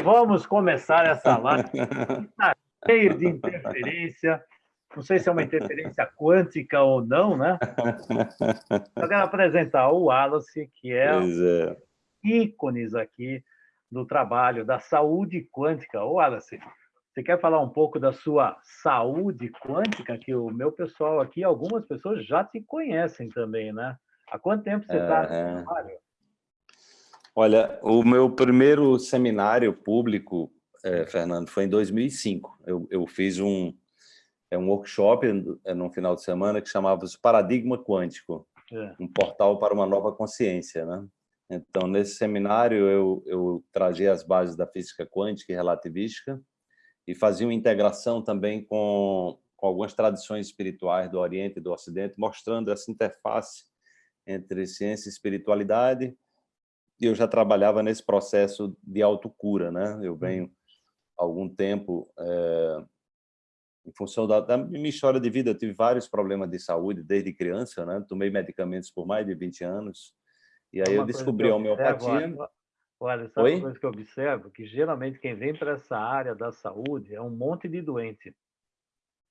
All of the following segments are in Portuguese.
vamos começar essa live. Está cheio de interferência. Não sei se é uma interferência quântica ou não, né? Eu quero apresentar o Wallace, que é, é. ícones aqui do trabalho da saúde quântica. Ô, Wallace, você quer falar um pouco da sua saúde quântica? Que o meu pessoal aqui, algumas pessoas já te conhecem também, né? Há quanto tempo você está é... no trabalho? Olha, o meu primeiro seminário público, é, Fernando, foi em 2005. Eu, eu fiz um, é, um workshop é, no final de semana que chamava-se Paradigma Quântico, é. um portal para uma nova consciência. Né? Então, nesse seminário, eu, eu trazia as bases da física quântica e relativística e fazia uma integração também com, com algumas tradições espirituais do Oriente e do Ocidente, mostrando essa interface entre ciência e espiritualidade, eu já trabalhava nesse processo de autocura, né? Eu venho há algum tempo, é, em função da, da, minha história de vida, eu tive vários problemas de saúde desde criança, né? Tomei medicamentos por mais de 20 anos, e aí eu descobri a homeopatia... Olha, sabe Oi? uma coisa que eu observo? Que geralmente quem vem para essa área da saúde é um monte de doente.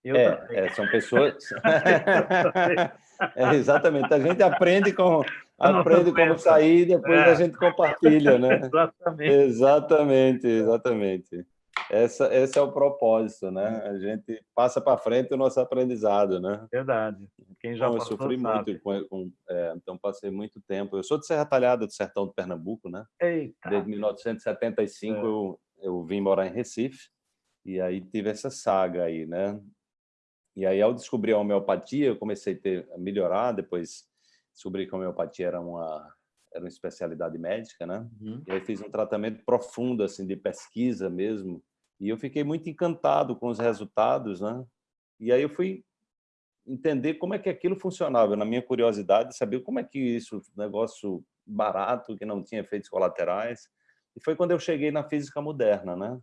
Eu é, é, são pessoas... é, exatamente, a gente aprende com, aprende como sair e depois é. a gente compartilha, né? exatamente. Exatamente, exatamente. Essa, esse é o propósito, né? A gente passa para frente o nosso aprendizado, né? Verdade. Quem já Bom, eu sofri sabe. muito, com, com é, então passei muito tempo. Eu sou de Serra Talhada, do sertão de Pernambuco, né? Eita. Desde 1975 é. eu, eu vim morar em Recife e aí tive essa saga aí, né? E aí, ao descobrir a homeopatia, eu comecei a, ter, a melhorar, depois descobri que a homeopatia era uma, era uma especialidade médica, né? Uhum. E aí fiz um tratamento profundo, assim, de pesquisa mesmo, e eu fiquei muito encantado com os resultados, né? E aí eu fui entender como é que aquilo funcionava, na minha curiosidade, saber como é que isso, negócio barato, que não tinha efeitos colaterais, e foi quando eu cheguei na física moderna, né?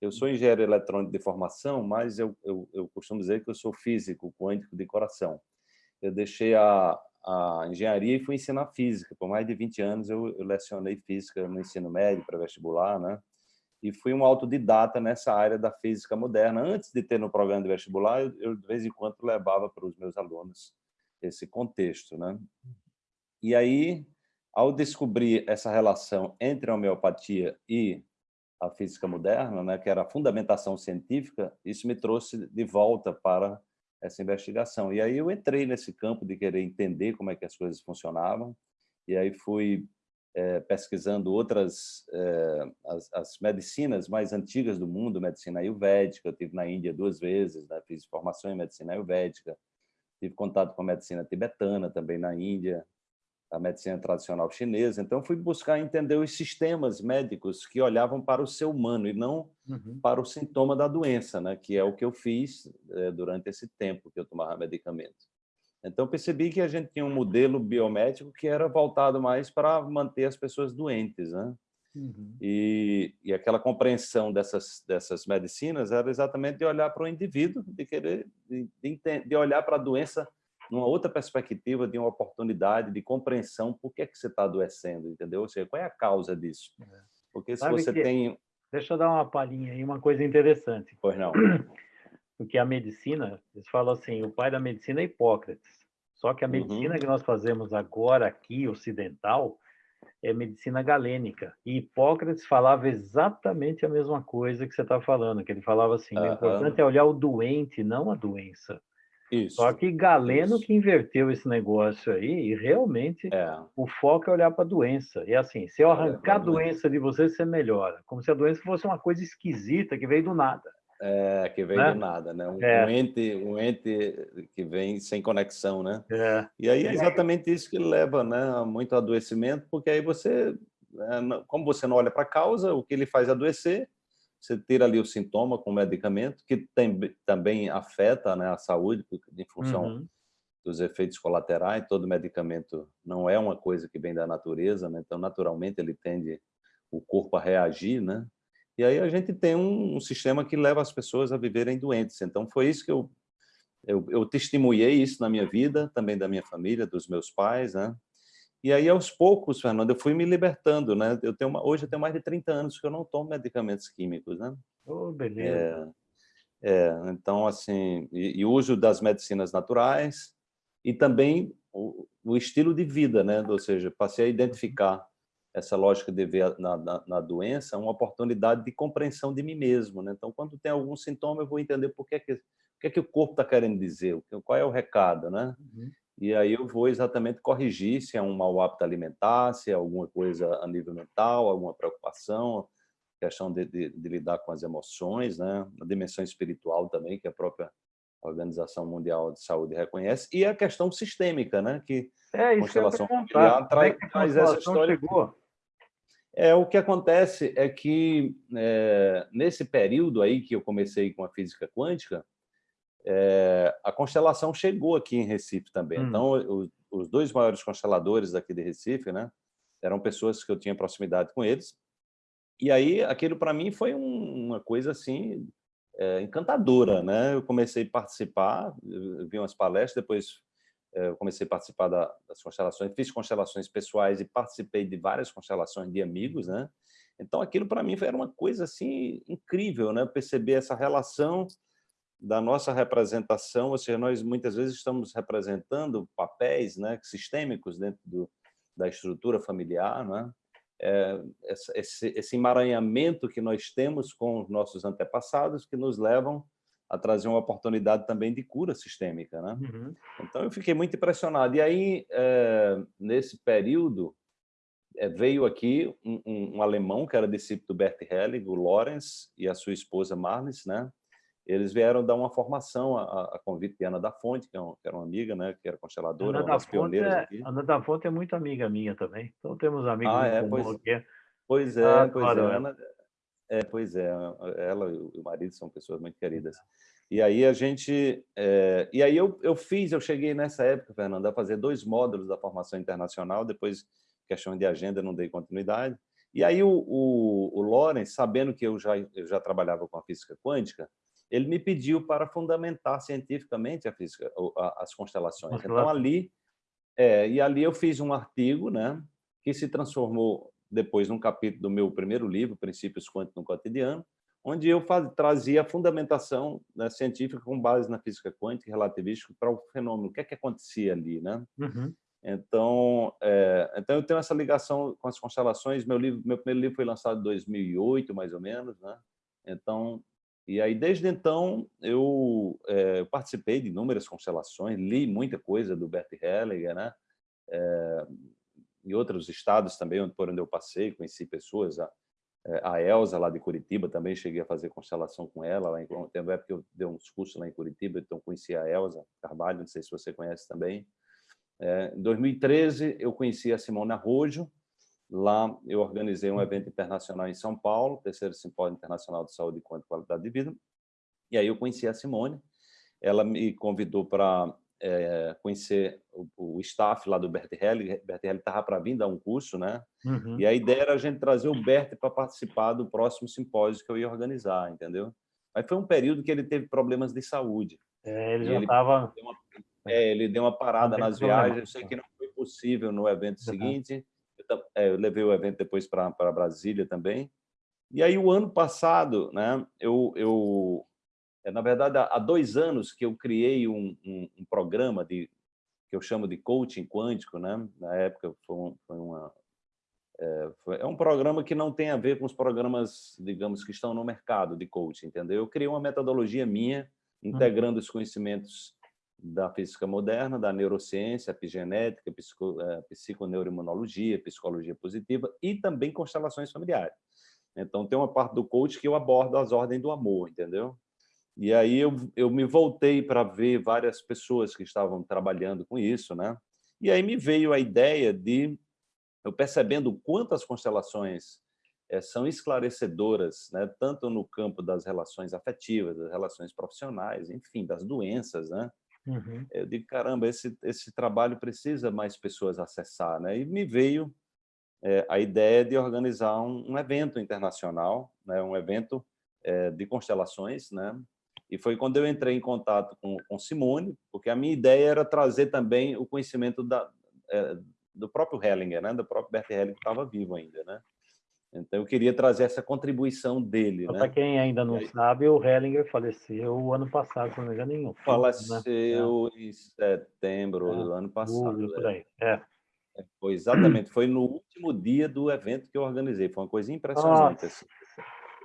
Eu sou engenheiro eletrônico de formação, mas eu, eu, eu costumo dizer que eu sou físico quântico de coração. Eu deixei a, a engenharia e fui ensinar física. Por mais de 20 anos eu, eu lecionei física no ensino médio para vestibular, né? E fui um autodidata nessa área da física moderna. Antes de ter no programa de vestibular, eu, eu de vez em quando levava para os meus alunos esse contexto, né? E aí, ao descobrir essa relação entre a homeopatia e a física moderna, né, que era a fundamentação científica, isso me trouxe de volta para essa investigação. E aí eu entrei nesse campo de querer entender como é que as coisas funcionavam, e aí fui é, pesquisando outras, é, as, as, medicinas mais antigas do mundo, medicina ayurvédica, eu estive na Índia duas vezes, né, fiz formação em medicina ayurvédica, tive contato com a medicina tibetana também na Índia, a medicina tradicional chinesa. Então, fui buscar entender os sistemas médicos que olhavam para o ser humano e não uhum. para o sintoma da doença, né? que é o que eu fiz é, durante esse tempo que eu tomava medicamento. Então, percebi que a gente tinha um modelo biomédico que era voltado mais para manter as pessoas doentes. Né? Uhum. E, e aquela compreensão dessas, dessas medicinas era exatamente de olhar para o indivíduo, de querer de, de, de olhar para a doença numa outra perspectiva de uma oportunidade de compreensão por que, é que você está adoecendo, entendeu? Ou seja, qual é a causa disso? É. Porque se Sabe você que... tem... Deixa eu dar uma palhinha aí, uma coisa interessante. Pois não. Porque a medicina, eles falam assim, o pai da medicina é Hipócrates. Só que a medicina uhum. que nós fazemos agora aqui, ocidental, é medicina galênica. E Hipócrates falava exatamente a mesma coisa que você está falando, que ele falava assim, uhum. o importante é olhar o doente, não a doença. Isso. Só que Galeno isso. que inverteu esse negócio aí, e realmente é. o foco é olhar para a doença. E assim, se eu arrancar a doença de você, você melhora. Como se a doença fosse uma coisa esquisita que veio do nada. É, que veio né? do nada, né? Um, é. um, ente, um ente que vem sem conexão, né? É. E aí é exatamente isso que leva né, a muito adoecimento, porque aí você, né, como você não olha para a causa, o que ele faz adoecer, você tira ali o sintoma com o medicamento, que tem, também afeta né, a saúde, em função uhum. dos efeitos colaterais. Todo medicamento não é uma coisa que vem da natureza, né? então, naturalmente, ele tende o corpo a reagir, né? E aí a gente tem um, um sistema que leva as pessoas a viverem doentes. Então, foi isso que eu, eu, eu testemunhei isso na minha vida, também da minha família, dos meus pais, né? E aí, aos poucos, Fernando, eu fui me libertando, né? Eu tenho uma, hoje eu tenho mais de 30 anos que eu não tomo medicamentos químicos, né? Oh, beleza. É, é, então, assim, e, e uso das medicinas naturais e também o, o, estilo de vida, né? Ou seja, passei a identificar essa lógica de ver na, na, na, doença uma oportunidade de compreensão de mim mesmo, né? Então, quando tem algum sintoma, eu vou entender por que, que, o que, é que o corpo está querendo dizer, qual é o recado, né? Uhum. E aí eu vou exatamente corrigir se é um mau hábito alimentar, se é alguma coisa a nível mental, alguma preocupação, questão de, de, de lidar com as emoções, né? a dimensão espiritual também, que a própria Organização Mundial de Saúde reconhece, e a questão sistêmica, né? que é, isso constelação familiar é traz, é traz essa história. Chegou? É, o que acontece é que, é, nesse período aí que eu comecei com a física quântica, é, a constelação chegou aqui em Recife também. Hum. Então, os, os, dois maiores consteladores daqui de Recife, né, eram pessoas que eu tinha proximidade com eles. E aí, aquilo para mim foi um, uma coisa assim é, encantadora, né? Eu comecei a participar, vi umas palestras, depois é, comecei a participar da, das constelações, fiz constelações pessoais e participei de várias constelações de amigos, né? Então, aquilo para mim era uma coisa assim incrível, né? Perceber essa relação da nossa representação, ou seja, nós muitas vezes estamos representando papéis né, sistêmicos dentro do, da estrutura familiar, né? é, esse, esse emaranhamento que nós temos com os nossos antepassados que nos levam a trazer uma oportunidade também de cura sistêmica. Né? Uhum. Então, eu fiquei muito impressionado. E aí, é, nesse período, é, veio aqui um, um, um, alemão que era discípulo do Bert Helling, o Lorenz, e a sua esposa Marlis, né? Eles vieram dar uma formação a, a convite de Ana da Fonte, que, é um, que, era uma amiga, né, que era consteladora, Ana uma das pioneiras é, aqui. Ana da Fonte é muito amiga minha também. Então temos amigos ah, é, pois, aqui. Pois é, ah, pois claro, é. Ana, é, pois é. Ela e o marido são pessoas muito queridas. E aí a gente... É, e aí eu, eu fiz, eu cheguei nessa época, Fernando, a fazer dois módulos da formação internacional, depois, questão de agenda, não dei continuidade. E aí o, o, o Lawrence, sabendo que eu já, eu já trabalhava com a física quântica, ele me pediu para fundamentar cientificamente a física, as constelações. Então, ali, é, e ali eu fiz um artigo, né, que se transformou depois num capítulo do meu primeiro livro, Princípios Quânticos no Cotidiano, onde eu faz, trazia a fundamentação né, científica com base na física quântica e relativística para o fenômeno, o que é que acontecia ali, né? Uhum. Então, é, então eu tenho essa ligação com as constelações. Meu livro, meu primeiro livro foi lançado em 2008, mais ou menos, né? Então, e aí, desde então, eu é, participei de inúmeras constelações, li muita coisa do Bert Hellinger, né? É, em outros estados também, por onde eu passei, conheci pessoas, a, eh, a Elza, lá de Curitiba, também cheguei a fazer constelação com ela, lá em, tem uma época que eu dei uns cursos lá em Curitiba, então conheci a Elza Carvalho, não sei se você conhece também. É, em 2013, eu conheci a Simona Rojo, Lá eu organizei um evento internacional em São Paulo, terceiro simpósio internacional de saúde e qualidade de vida. E aí eu conheci a Simone. Ela me convidou para é, conhecer o, o, staff lá do Bert Helly. Bert Helly estava para vir dar um curso, né? Uhum. E a ideia era a gente trazer o Bert para participar do próximo simpósio que eu ia organizar, entendeu? Mas foi um período que ele teve problemas de saúde. É, ele já estava... É, ele deu uma parada nas viagens. Eu sei que não foi possível no evento uhum. seguinte eu levei o evento depois para Brasília também. E aí, o ano passado, né, eu, eu é, na verdade, há dois anos que eu criei um, um, um, programa de, que eu chamo de coaching quântico, né? Na época foi, um, foi uma... É, foi, é, um programa que não tem a ver com os programas, digamos, que estão no mercado de coaching, entendeu? Eu criei uma metodologia minha, integrando os conhecimentos da física moderna, da neurociência, epigenética, psico, é, psiconeuroimunologia, psicologia positiva e também constelações familiares. Então, tem uma parte do coach que eu abordo as ordens do amor, entendeu? E aí eu, eu me voltei para ver várias pessoas que estavam trabalhando com isso, né? E aí me veio a ideia de, eu percebendo quantas constelações é, são esclarecedoras, né? tanto no campo das relações afetivas, das relações profissionais, enfim, das doenças, né? Uhum. Eu digo, caramba, esse, esse trabalho precisa mais pessoas acessar. Né? E me veio é, a ideia de organizar um, um evento internacional, né? um evento é, de constelações, né? E foi quando eu entrei em contato com, com Simone, porque a minha ideia era trazer também o conhecimento da, é, do próprio Hellinger, né? do próprio Bert Hellinger que estava vivo ainda. Né? Então, eu queria trazer essa contribuição dele. Né? Para quem ainda não aí... sabe, o Hellinger faleceu o ano passado, se não me engano, nenhum. Né? Faleceu né? em setembro é, do ano passado. por é. aí. É. é. Foi exatamente, foi no último dia do evento que eu organizei. Foi uma coisa impressionante. Assim.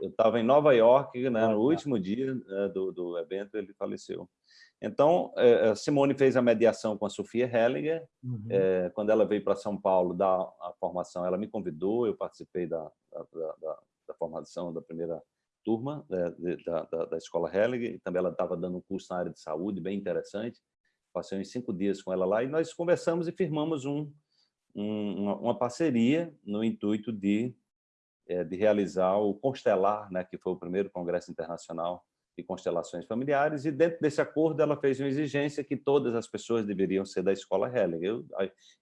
Eu estava em Nova York, né, no último dia né, do, do evento, ele faleceu. Então, é, Simone fez a mediação com a Sofia Hellinger. Uhum. É, quando ela veio para São Paulo dar a formação, ela me convidou, eu participei da, da, da, da formação da primeira turma da, da, da, Escola Hellinger. Também ela estava dando um curso na área de saúde, bem interessante. Passei uns cinco dias com ela lá e nós conversamos e firmamos um, um, uma, parceria no intuito de, é, de realizar o Constelar, né, que foi o primeiro congresso internacional e constelações familiares, e dentro desse acordo ela fez uma exigência que todas as pessoas deveriam ser da escola Helling. Eu,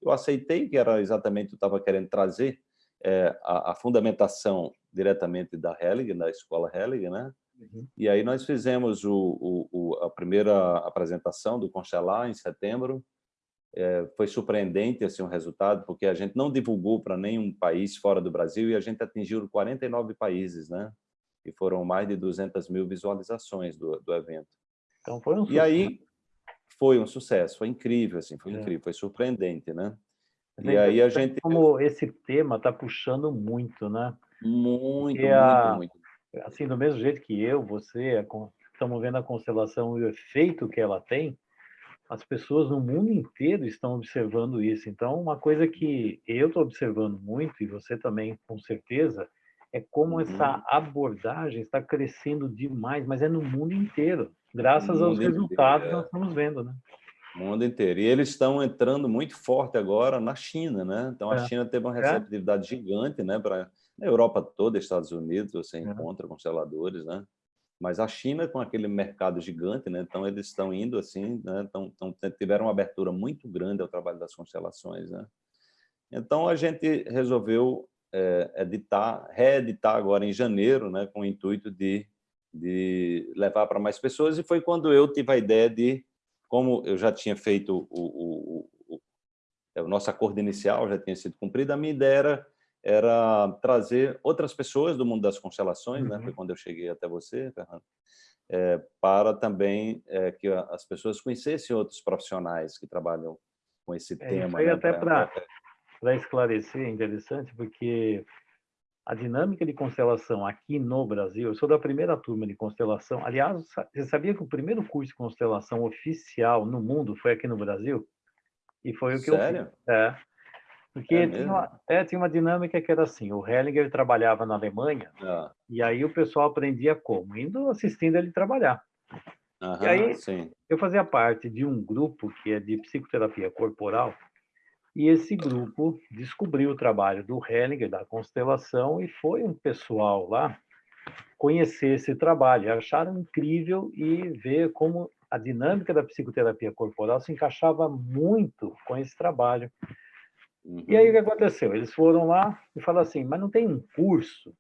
eu aceitei que era exatamente, eu estava querendo trazer é, a, a, fundamentação diretamente da Helling, da escola Helling, né? Uhum. E aí nós fizemos o, o, o, a primeira apresentação do Constelar em setembro, é, foi surpreendente assim, o resultado, porque a gente não divulgou para nenhum país fora do Brasil e a gente atingiu 49 países, né? E foram mais de 200 mil visualizações do, do evento. Então foi um sucesso. E aí foi um sucesso, foi incrível, assim, foi é. incrível, foi surpreendente, né? E aí a gente... Como esse tema está puxando muito, né? Muito, muito, a... muito. Assim, do mesmo jeito que eu, você, estamos vendo a constelação e o efeito que ela tem, as pessoas no mundo inteiro estão observando isso. Então, uma coisa que eu estou observando muito, e você também, com certeza, é como uhum. essa abordagem está crescendo demais, mas é no mundo inteiro, graças aos resultados que nós é. estamos vendo, né? Mundo inteiro. E eles estão entrando muito forte agora na China, né? Então, a é. China teve uma é. receptividade é. gigante, né? Para a Europa toda, Estados Unidos, você é. encontra consteladores, né? Mas a China, com aquele mercado gigante, né? Então, eles estão indo assim, né? Então, então, tiveram uma abertura muito grande ao trabalho das constelações, né? Então, a gente resolveu é, editar, reeditar agora em janeiro, né, com o intuito de, de levar para mais pessoas, e foi quando eu tive a ideia de, como eu já tinha feito o, o, o, o nosso acordo inicial, já tinha sido cumprido, a minha ideia era, era trazer outras pessoas do mundo das constelações, uhum. né, foi quando eu cheguei até você, Fernando, é, para também é, que as pessoas conhecessem outros profissionais que trabalham com esse é, tema. Foi né, até para para esclarecer, é interessante, porque a dinâmica de constelação aqui no Brasil, eu sou da primeira turma de constelação. Aliás, você sabia que o primeiro curso de constelação oficial no mundo foi aqui no Brasil? E foi o que Sério? eu fiz. É. Porque é tinha, uma, é, tinha uma dinâmica que era assim, o Hellinger trabalhava na Alemanha, ah. e aí o pessoal aprendia como? Indo assistindo ele trabalhar. Aham, e aí sim. eu fazia parte de um grupo que é de psicoterapia corporal, e esse grupo descobriu o trabalho do Hellinger, da constelação, e foi um pessoal lá conhecer esse trabalho. Acharam incrível e ver como a dinâmica da psicoterapia corporal se encaixava muito com esse trabalho. Uhum. E aí o que aconteceu? Eles foram lá e falaram assim, mas não tem um curso?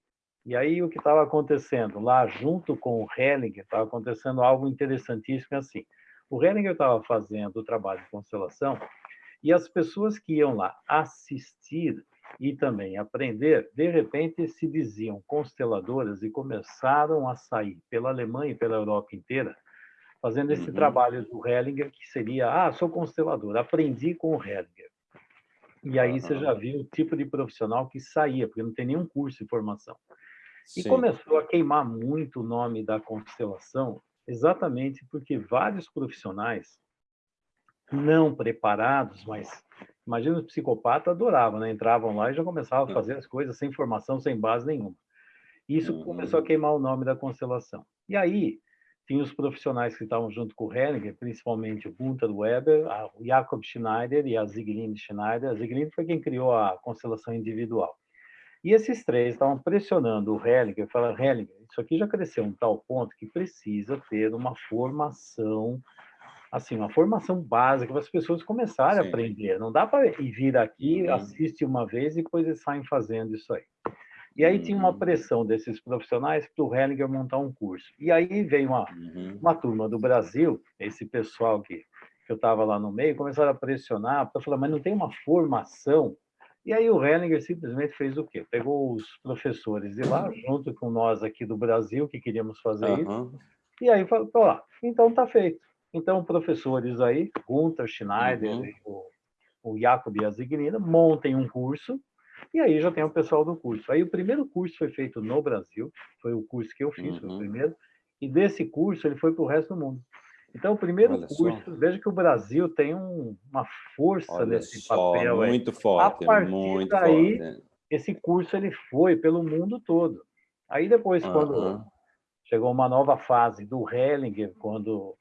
E aí o que estava acontecendo? Lá, junto com o Hellinger, estava acontecendo algo interessantíssimo assim. O Hellinger estava fazendo o trabalho de constelação e as pessoas que iam lá assistir e também aprender, de repente se diziam consteladoras e começaram a sair pela Alemanha e pela Europa inteira, fazendo esse uhum. trabalho do Hellinger, que seria, ah, sou constelador, aprendi com o Hellinger. E aí uhum. você já viu o tipo de profissional que saía, porque não tem nenhum curso de formação. E Sim. começou a queimar muito o nome da constelação, exatamente porque vários profissionais não preparados, mas imagina os psicopatas adoravam, né? Entravam lá e já começavam a fazer as coisas sem formação, sem base nenhuma. Isso uhum. começou a queimar o nome da constelação. E aí, tinha os profissionais que estavam junto com o Henniger, principalmente o Gunther Weber, o Jakob Schneider e a Zieglinde Schneider. A Zieglinde foi quem criou a constelação individual. E esses três estavam pressionando o Hellinger, falando, Hellinger, isso aqui já cresceu a um tal ponto que precisa ter uma formação assim, uma formação básica para as pessoas começarem Sim. a aprender. Não dá para ir vir aqui, uhum. assiste uma vez e depois eles saem fazendo isso aí. E aí uhum. tinha uma uhum. pressão desses profissionais para o Hellinger montar um curso. E aí veio uma, uhum. uma turma do Brasil, esse pessoal que que eu estava lá no meio, começaram a pressionar, para falar, mas não tem uma formação? E aí o Hellinger simplesmente fez o quê? Pegou os professores de lá, junto com nós aqui do Brasil, que queríamos fazer isso, e aí falou, então está feito. Então, professores aí, Gunther Schneider uhum. e o, o Jacob Azignina, montem um curso, e aí já tem o pessoal do curso. Aí o primeiro curso foi feito no Brasil, foi o curso que eu fiz, uhum. foi o uhum. primeiro, e desse curso ele foi para o resto do mundo. Então, o primeiro Olha curso, só. veja que o Brasil tem um, uma força Olha nesse só, papel. Muito aí. forte, a partir muito daí, forte. esse curso ele foi pelo mundo todo. Aí depois, quando chegou uma nova fase do Hellinger, quando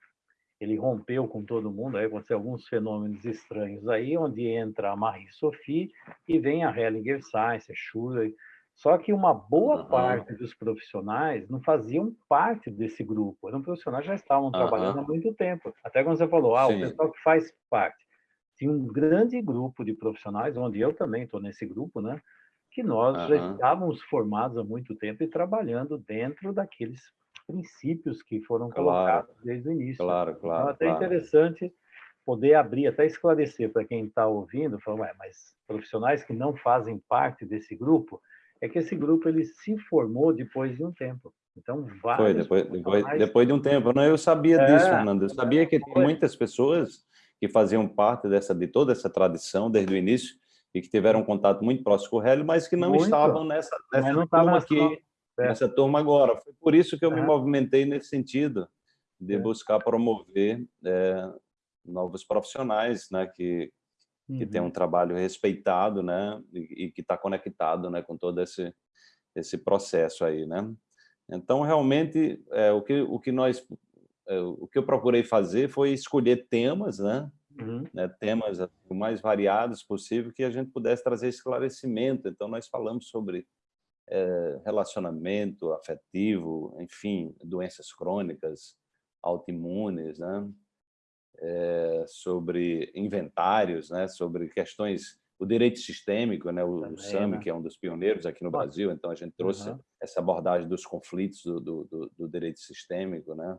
ele rompeu com todo mundo, aí aconteceu alguns fenômenos estranhos aí, onde entra a Marie-Sophie e vem a Hellinger Science, a Schuller, só que uma boa uhum. parte dos profissionais não faziam parte desse grupo. Eram profissionais que já estavam uhum. trabalhando há muito tempo. Até quando você falou, ah, Sim. o pessoal que faz parte. Tinha um grande grupo de profissionais, onde eu também estou nesse grupo, né? Que nós uhum. já estávamos formados há muito tempo e trabalhando dentro daqueles princípios que foram claro. colocados desde o início. Claro, claro. Então, é até claro. interessante poder abrir, até esclarecer para quem está ouvindo, falar, mas profissionais que não fazem parte desse grupo, é que esse grupo ele se formou depois de um tempo. Então, Foi, depois, depois, depois de um tempo. Não, eu sabia é, disso, Fernando. Eu sabia que tem muitas pessoas que faziam parte dessa, de toda essa tradição desde o início e que tiveram um contato muito próximo com o Hélio, mas que não muito. estavam nessa, nessa não turma aqui. Nessa turma agora. Foi por isso que eu é. me movimentei nesse sentido, de é. buscar promover é, novos profissionais né, que, que uhum. tem um trabalho respeitado, né, e, e que está conectado, né, com todo esse esse processo aí, né. Então realmente é, o que o que nós é, o que eu procurei fazer foi escolher temas, né, uhum. né temas o mais variados possível que a gente pudesse trazer esclarecimento. Então nós falamos sobre é, relacionamento afetivo, enfim, doenças crônicas, autoimunes, né? é, sobre inventários, né, sobre questões, o direito sistêmico, né, o, Também, o SAMI, né? que é um dos pioneiros aqui no Brasil, então a gente trouxe uhum. essa abordagem dos conflitos do, do, do, direito sistêmico, né?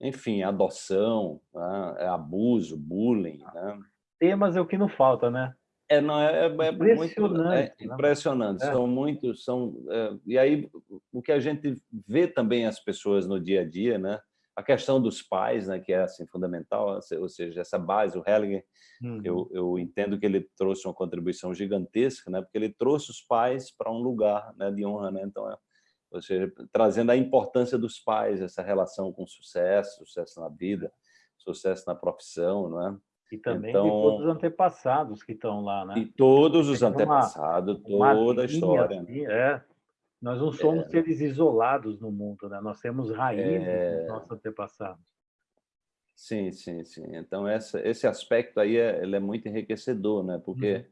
enfim, adoção, né? abuso, bullying. Né? Temas é o que não falta, né? É, não, é, é, é impressionante. Muito, é impressionante. É. São muitos, são, é, e aí o que a gente vê também as pessoas no dia a dia, né? a questão dos pais, né, que é assim fundamental, ou seja, essa base, o Hellinger, uhum. eu, eu entendo que ele trouxe uma contribuição gigantesca, né, porque ele trouxe os pais para um lugar né, de honra, né, então, é, ou seja, trazendo a importância dos pais, essa relação com sucesso, sucesso na vida, sucesso na profissão, não é? E também então, de todos os antepassados que estão lá, né? E todos os antepassados, uma, toda uma a história. Assim? É, nós não somos é. seres isolados no mundo, né? Nós temos raízes é... dos nossos antepassados. Sim, sim, sim. Então, essa, esse aspecto aí é, ele é muito enriquecedor, né? Porque uhum.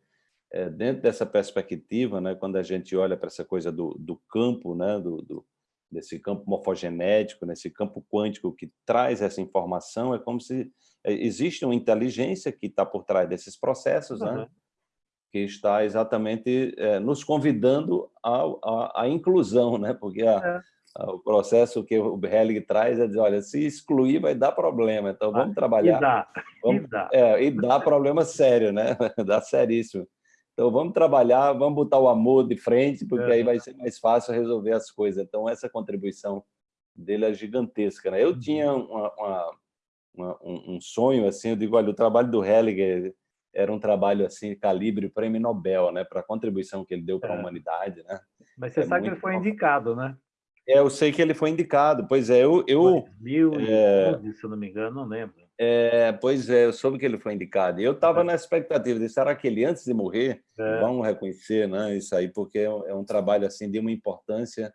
é, dentro dessa perspectiva, né, quando a gente olha para essa coisa do, do campo, né, do, do, desse campo morfogenético, nesse campo quântico que traz essa informação, é como se existe uma inteligência que está por trás desses processos, uhum. né? que está exatamente é, nos convidando à, inclusão, né? porque a, é. a, o processo que o Hellig traz é dizer, olha, se excluir vai dar problema, então vamos trabalhar. E dá, vamos, e dá. É, e dá problema sério, né? dá seríssimo. Então vamos trabalhar, vamos botar o amor de frente, porque aí vai ser mais fácil resolver as coisas. Então essa contribuição dele é gigantesca. Né? Eu uhum. tinha uma, uma, uma, um sonho, assim, eu digo, olha, o trabalho do Helliger era um trabalho assim calibre prêmio Nobel, né, para a contribuição que ele deu para a é. humanidade, né? Mas você é sabe que ele foi indicado, né? É, eu sei que ele foi indicado. Pois é, eu, eu 2011, é, se eu não me engano, não lembro. É, pois é, eu soube que ele foi indicado. E eu estava é. na expectativa de será que ele antes de morrer, é. vamos reconhecer, né, isso aí, porque é, é um trabalho assim de uma importância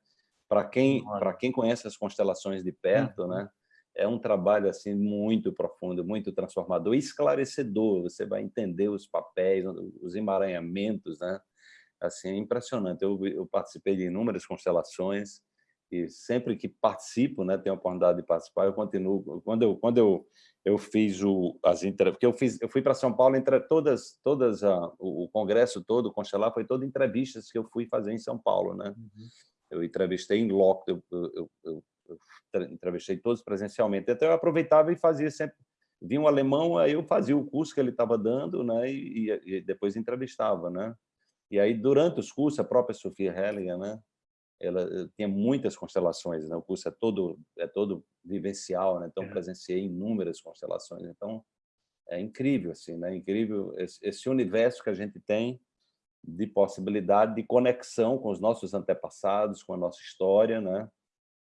para quem para quem conhece as constelações de perto, uhum. né? É um trabalho assim muito profundo, muito transformador, esclarecedor. Você vai entender os papéis, os emaranhamentos, né? Assim, é impressionante. Eu, eu participei de inúmeras constelações e sempre que participo, né, tenho a oportunidade de participar, eu continuo. Quando eu quando eu eu fiz o as porque eu fiz eu fui para São Paulo entre todas todas a, o, o congresso todo, o constelar foi todo entrevistas que eu fui fazer em São Paulo, né? Uhum. Eu entrevistei em loco, eu, eu, eu eu entrevistei todos presencialmente. Então, eu aproveitava e fazia sempre vinha um alemão, aí eu fazia o curso que ele estava dando, né? E, e, depois entrevistava, né? E aí, durante os cursos, a própria Sofia Hellinger, né? Ela eh, tinha muitas constelações, né? O curso é todo, é todo vivencial, né? Então, é. presenciei inúmeras constelações. Então, é incrível, assim, né? Incrível esse, esse universo que a gente tem de possibilidade de conexão com os nossos antepassados, com a nossa história, né?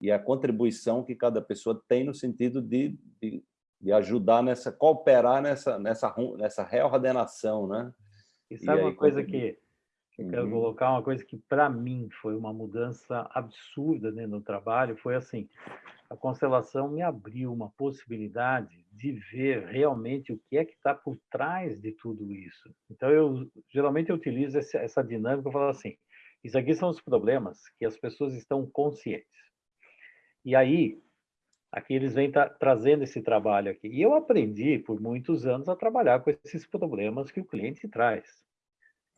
E a contribuição que cada pessoa tem no sentido de, de, de ajudar nessa, cooperar nessa, nessa, nessa reordenação, né? E sabe e uma coisa que eu quero uhum. colocar, uma coisa que para mim foi uma mudança absurda né, no trabalho, foi assim, a constelação me abriu uma possibilidade de ver realmente o que é que está por trás de tudo isso. Então, eu geralmente eu utilizo essa, essa dinâmica, eu falo assim, isso aqui são os problemas que as pessoas estão conscientes. E aí, aqui eles vêm tra trazendo esse trabalho aqui. E eu aprendi por muitos anos a trabalhar com esses problemas que o cliente traz.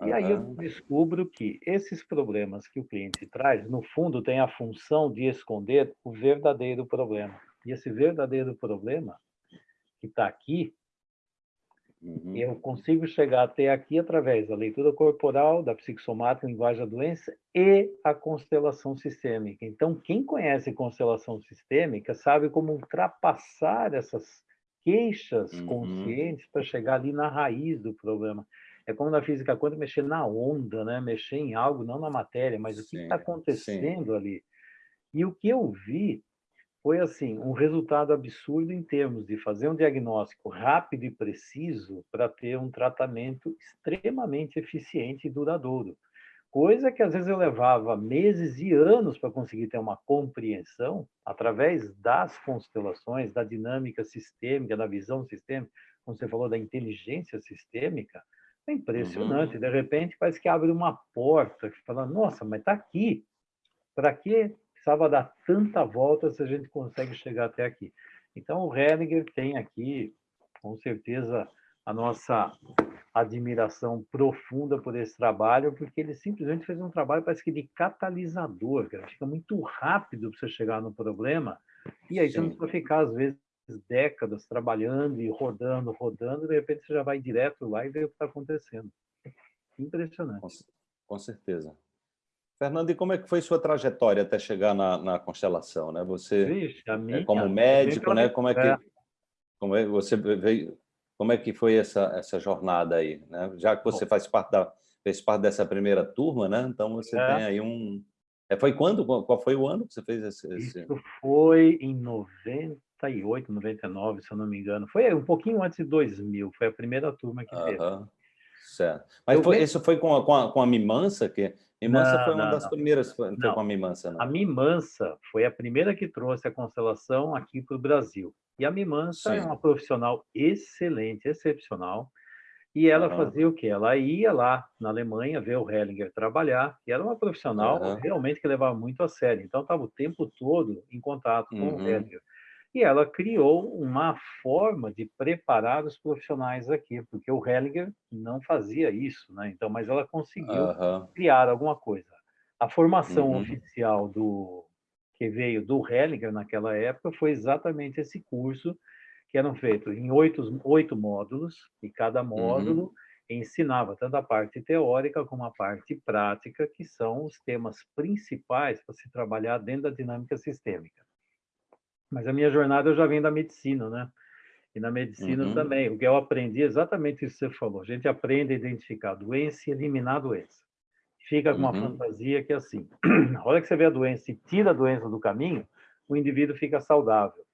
E aí eu descubro que esses problemas que o cliente traz, no fundo, tem a função de esconder o verdadeiro problema. E esse verdadeiro problema que está aqui, uhum. eu consigo chegar até aqui através da leitura corporal, da psicossomática, linguagem da doença e a constelação sistêmica. Então, quem conhece constelação sistêmica sabe como ultrapassar essas queixas uhum. conscientes para chegar ali na raiz do problema. É como na física quântica mexer na onda, né? mexer em algo, não na matéria, mas sim, o que está acontecendo sim. ali. E o que eu vi foi assim um resultado absurdo em termos de fazer um diagnóstico rápido e preciso para ter um tratamento extremamente eficiente e duradouro. Coisa que às vezes eu levava meses e anos para conseguir ter uma compreensão através das constelações, da dinâmica sistêmica, da visão sistêmica, como você falou da inteligência sistêmica, é impressionante. Uhum. De repente, parece que abre uma porta, que fala, nossa, mas está aqui. Para que precisava dar tanta volta se a gente consegue chegar até aqui? Então, o Hellinger tem aqui, com certeza, a nossa admiração profunda por esse trabalho, porque ele simplesmente fez um trabalho, parece que de catalisador, cara. Fica muito rápido para você chegar no problema, e aí Sim. você não precisa ficar, às vezes, décadas trabalhando e rodando, rodando, de repente você já vai direto lá e vê o que está acontecendo. Impressionante. Com, certeza. Fernando, e como é que foi sua trajetória até chegar na, na constelação? Né? Você, Vixe, minha, é como médico, né? como é que é. como é você veio, como é que foi essa essa jornada aí? Né? Já que você faz parte da fez parte dessa primeira turma, né? Então você é. tem aí um é, foi quando? Qual foi o ano que você fez esse? esse... Isso foi em 90 98, 99, se eu não me engano. Foi um pouquinho antes de 2000, foi a primeira turma que teve. Certo. Mas foi, isso foi com a, com a, com a Mimansa? Que Mimansa não, foi uma não, das não. primeiras, foi, foi com a Mimansa, não? A Mimansa foi a primeira que trouxe a constelação aqui para o Brasil. E a Mimansa Sim. é uma profissional excelente, excepcional, e ela uhum. fazia o quê? Ela ia lá na Alemanha ver o Hellinger trabalhar, e era uma profissional uhum. realmente que levava muito a sério. Então, estava o tempo todo em contato com uhum. o Hellinger. E ela criou uma forma de preparar os profissionais aqui, porque o Hellinger não fazia isso, né? Então, mas ela conseguiu criar alguma coisa. A formação uhum. oficial do que veio do Hellinger naquela época foi exatamente esse curso que eram feitos em oito, oito módulos, e cada módulo uhum. ensinava tanto a parte teórica como a parte prática, que são os temas principais para se trabalhar dentro da dinâmica sistêmica. Mas a minha jornada eu já vim da medicina, né? E na medicina uhum. também. O que eu aprendi é exatamente isso que você falou. A gente aprende a identificar a doença e eliminar a doença. Fica com uma uhum. fantasia que é assim: na hora que você vê a doença e tira a doença do caminho, o indivíduo fica saudável.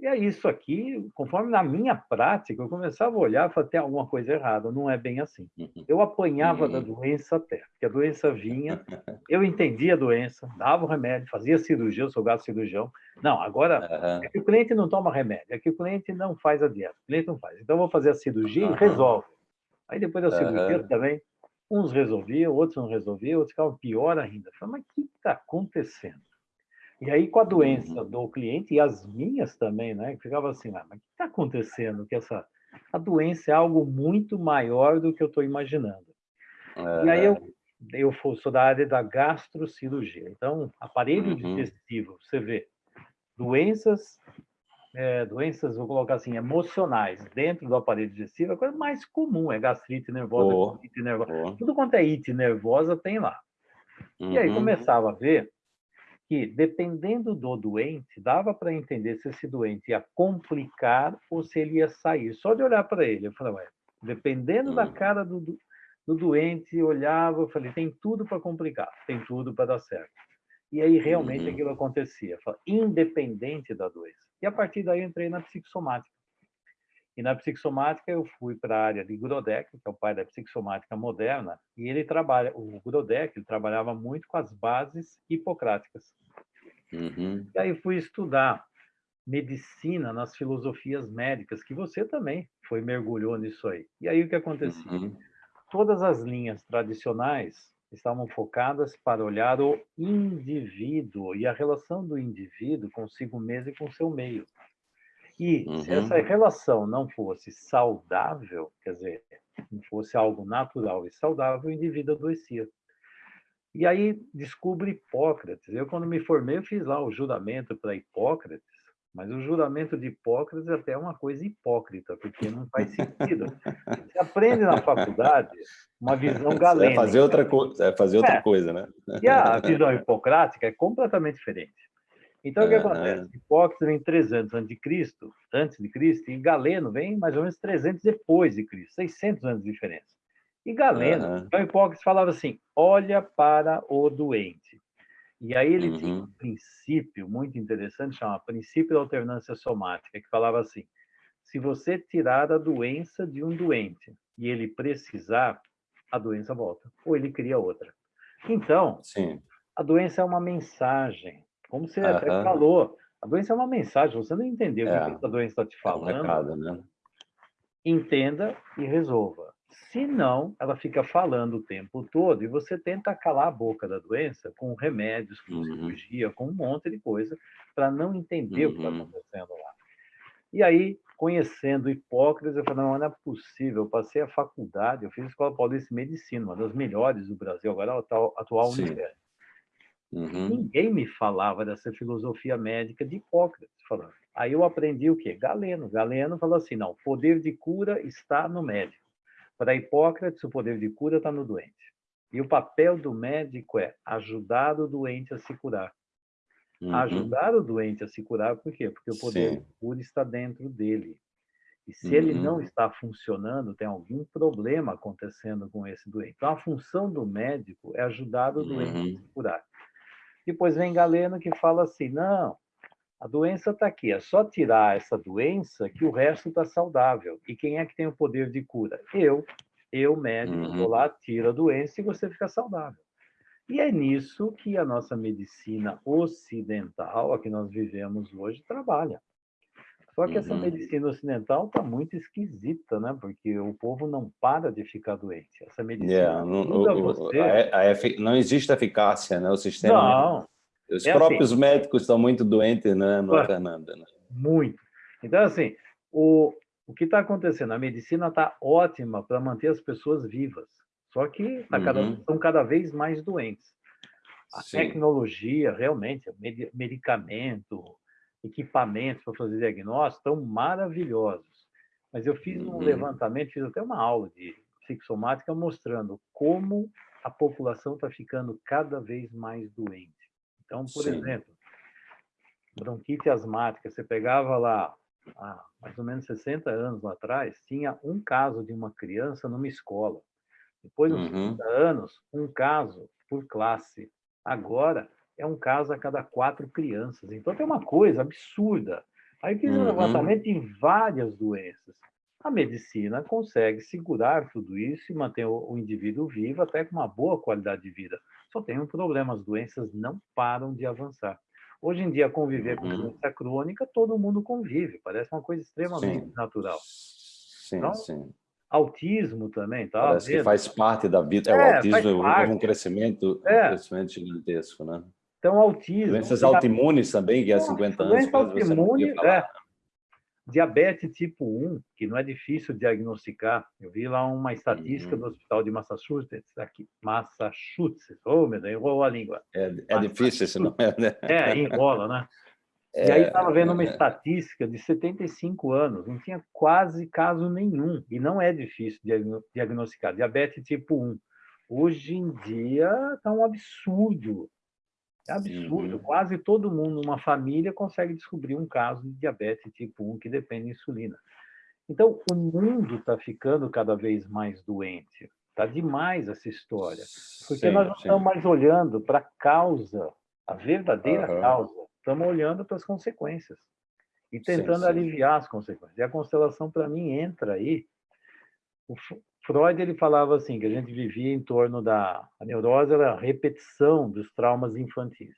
E é isso aqui, conforme na minha prática, eu começava a olhar e falava, tem alguma coisa errada, não é bem assim. Uhum. Eu apanhava da uhum. doença até, porque a doença vinha, eu entendia a doença, dava o remédio, fazia cirurgia, eu sou gato cirurgião. Não, agora, é que o cliente não toma remédio, é que o cliente não faz a dieta, o cliente não faz. Então, eu vou fazer a cirurgia e resolve. Aí, depois da cirurgia também, uns resolviam, outros não resolviam, outros ficavam pior ainda. Eu falei, mas o que está acontecendo? E aí, com a doença uhum. do cliente, e as minhas também, né? Ficava assim, ah, mas o que está acontecendo? Que essa a doença é algo muito maior do que eu estou imaginando. É. E aí eu, eu sou da área da gastrocirurgia. Então, aparelho uhum. digestivo, você vê doenças é, doenças, vou colocar assim, emocionais dentro do aparelho digestivo, é a coisa mais comum, é gastrite nervosa, oh, é nervosa. Oh. Tudo quanto é it nervosa tem lá. Uhum. E aí uhum. começava a ver que, dependendo do doente, dava para entender se esse doente ia complicar ou se ele ia sair. Só de olhar para ele, eu falei, ué, dependendo da cara do, do doente, olhava, eu falei, tem tudo para complicar, tem tudo para dar certo. E aí realmente uhum. aquilo acontecia, independente da doença. E a partir daí eu entrei na psicossomática. E na psicossomática eu fui para a área de Grodek, que é o pai da psicossomática moderna, e ele trabalha, o Grodek, ele trabalhava muito com as bases hipocráticas. Uhum. E aí fui estudar medicina nas filosofias médicas, que você também foi mergulhou nisso aí. E aí o que acontecia? Uhum. Todas as linhas tradicionais estavam focadas para olhar o indivíduo e a relação do indivíduo consigo mesmo e com seu meio. E uhum. se essa relação não fosse saudável, quer dizer, não fosse algo natural e saudável, o indivíduo adoecia. E aí descubro Hipócrates. Eu, quando me formei, eu fiz lá o juramento para Hipócrates, mas o juramento de Hipócrates é até uma coisa hipócrita, porque não faz sentido. Você aprende na faculdade uma visão galênica. Vai fazer outra, coisa, é fazer outra é. coisa, né? E a visão hipocrática é completamente diferente. Então, o que acontece? Hipócrates vem 300 antes de Cristo, antes de Cristo, e Galeno vem mais ou menos 300 depois de Cristo, 600 anos de diferença. E Galeno, uhum. então Hipócrates falava assim, olha para o doente. E aí ele uhum. tinha um princípio muito interessante, chama princípio da alternância somática, que falava assim, se você tirar a doença de um doente e ele precisar, a doença volta, ou ele cria outra. Então, Sim. a doença é uma mensagem, como você até falou, a doença é uma mensagem, você não entendeu é. o que essa doença está te falando, é um recado, né? entenda e resolva. Se não, ela fica falando o tempo todo e você tenta calar a boca da doença com remédios, com uhum. cirurgia, com um monte de coisa, para não entender uhum. o que está uhum. acontecendo lá. E aí, conhecendo Hipócrates, eu falei, não, não é possível. Eu passei a faculdade, eu fiz a Escola Paulista de Medicina, uma das melhores do Brasil, agora é a atual, atual Universidade. Uhum. Ninguém me falava dessa filosofia médica de Hipócrates. Falando. Aí eu aprendi o quê? Galeno. Galeno falou assim, não, o poder de cura está no médico. Para Hipócrates, o poder de cura está no doente. E o papel do médico é ajudar o doente a se curar. Uhum. Ajudar o doente a se curar, por quê? Porque o poder Sim. de cura está dentro dele. E se uhum. ele não uhum. está funcionando, tem algum problema acontecendo com esse doente. Então, a função do médico é ajudar o doente uhum. a se curar. Depois vem Galeno que fala assim, não, a doença está aqui, é só tirar essa doença que o resto está saudável. E quem é que tem o poder de cura? Eu. Eu, médico, uhum. vou lá, tiro a doença e você fica saudável. E é nisso que a nossa medicina ocidental, a que nós vivemos hoje, trabalha. Só que essa uhum. medicina ocidental está muito esquisita, né? Porque o povo não para de ficar doente. Essa medicina yeah, não, o, você... a, a, não existe eficácia, né? O sistema... Não. Os é próprios assim. médicos estão muito doentes, né, no Fernanda? Né? Muito. Então, assim, o, o que está acontecendo? A medicina está ótima para manter as pessoas vivas. Só que tá cada, uhum. são cada vez mais doentes. A Sim. tecnologia, realmente, medicamento, equipamentos para fazer diagnóstico estão maravilhosos. Mas eu fiz um uhum. levantamento, fiz até uma aula de psicossomática mostrando como a população está ficando cada vez mais doente. Então, por Sim. exemplo, bronquite asmática, você pegava lá, há mais ou menos 60 anos atrás, tinha um caso de uma criança numa escola. Depois, uns uhum. 30 anos, um caso por classe. Agora, é um caso a cada quatro crianças. Então, tem uma coisa absurda. Aí fiz um uhum. levantamento em várias doenças. A medicina consegue segurar tudo isso e manter o, o indivíduo vivo até com uma boa qualidade de vida. Só tem um problema, as doenças não param de avançar. Hoje em dia, conviver uhum. com doença crônica, todo mundo convive, parece uma coisa extremamente sim. natural. Sim, então, sim. Autismo também, tá? Parece que faz parte da vida. É, é o autismo é um crescimento, é. um crescimento gigantesco, né? Então, autismo... Doenças autoimunes também, que há 50 anos... Doença autoimune, é, diabetes tipo 1, que não é difícil diagnosticar. Eu vi lá uma estatística uhum. do Hospital de Massachusetts, aqui, Massachusetts, oh, meu Deus, enrolou a língua. É, é difícil esse nome, né? É, enrola, né? É, e aí estava vendo uma é. estatística de 75 anos, não tinha quase caso nenhum, e não é difícil diagnosticar diabetes tipo 1. Hoje em dia está um absurdo, é absurdo. Uhum. Quase todo mundo numa família consegue descobrir um caso de diabetes tipo 1 que depende de insulina. Então, o mundo está ficando cada vez mais doente. Está demais essa história. Porque sim, nós não sim. estamos mais olhando para a causa, a verdadeira uhum. causa. Estamos olhando para as consequências e tentando sim, aliviar as consequências. E a constelação, para mim, entra aí. Freud ele falava assim que a gente vivia em torno da a neurose era a repetição dos traumas infantis.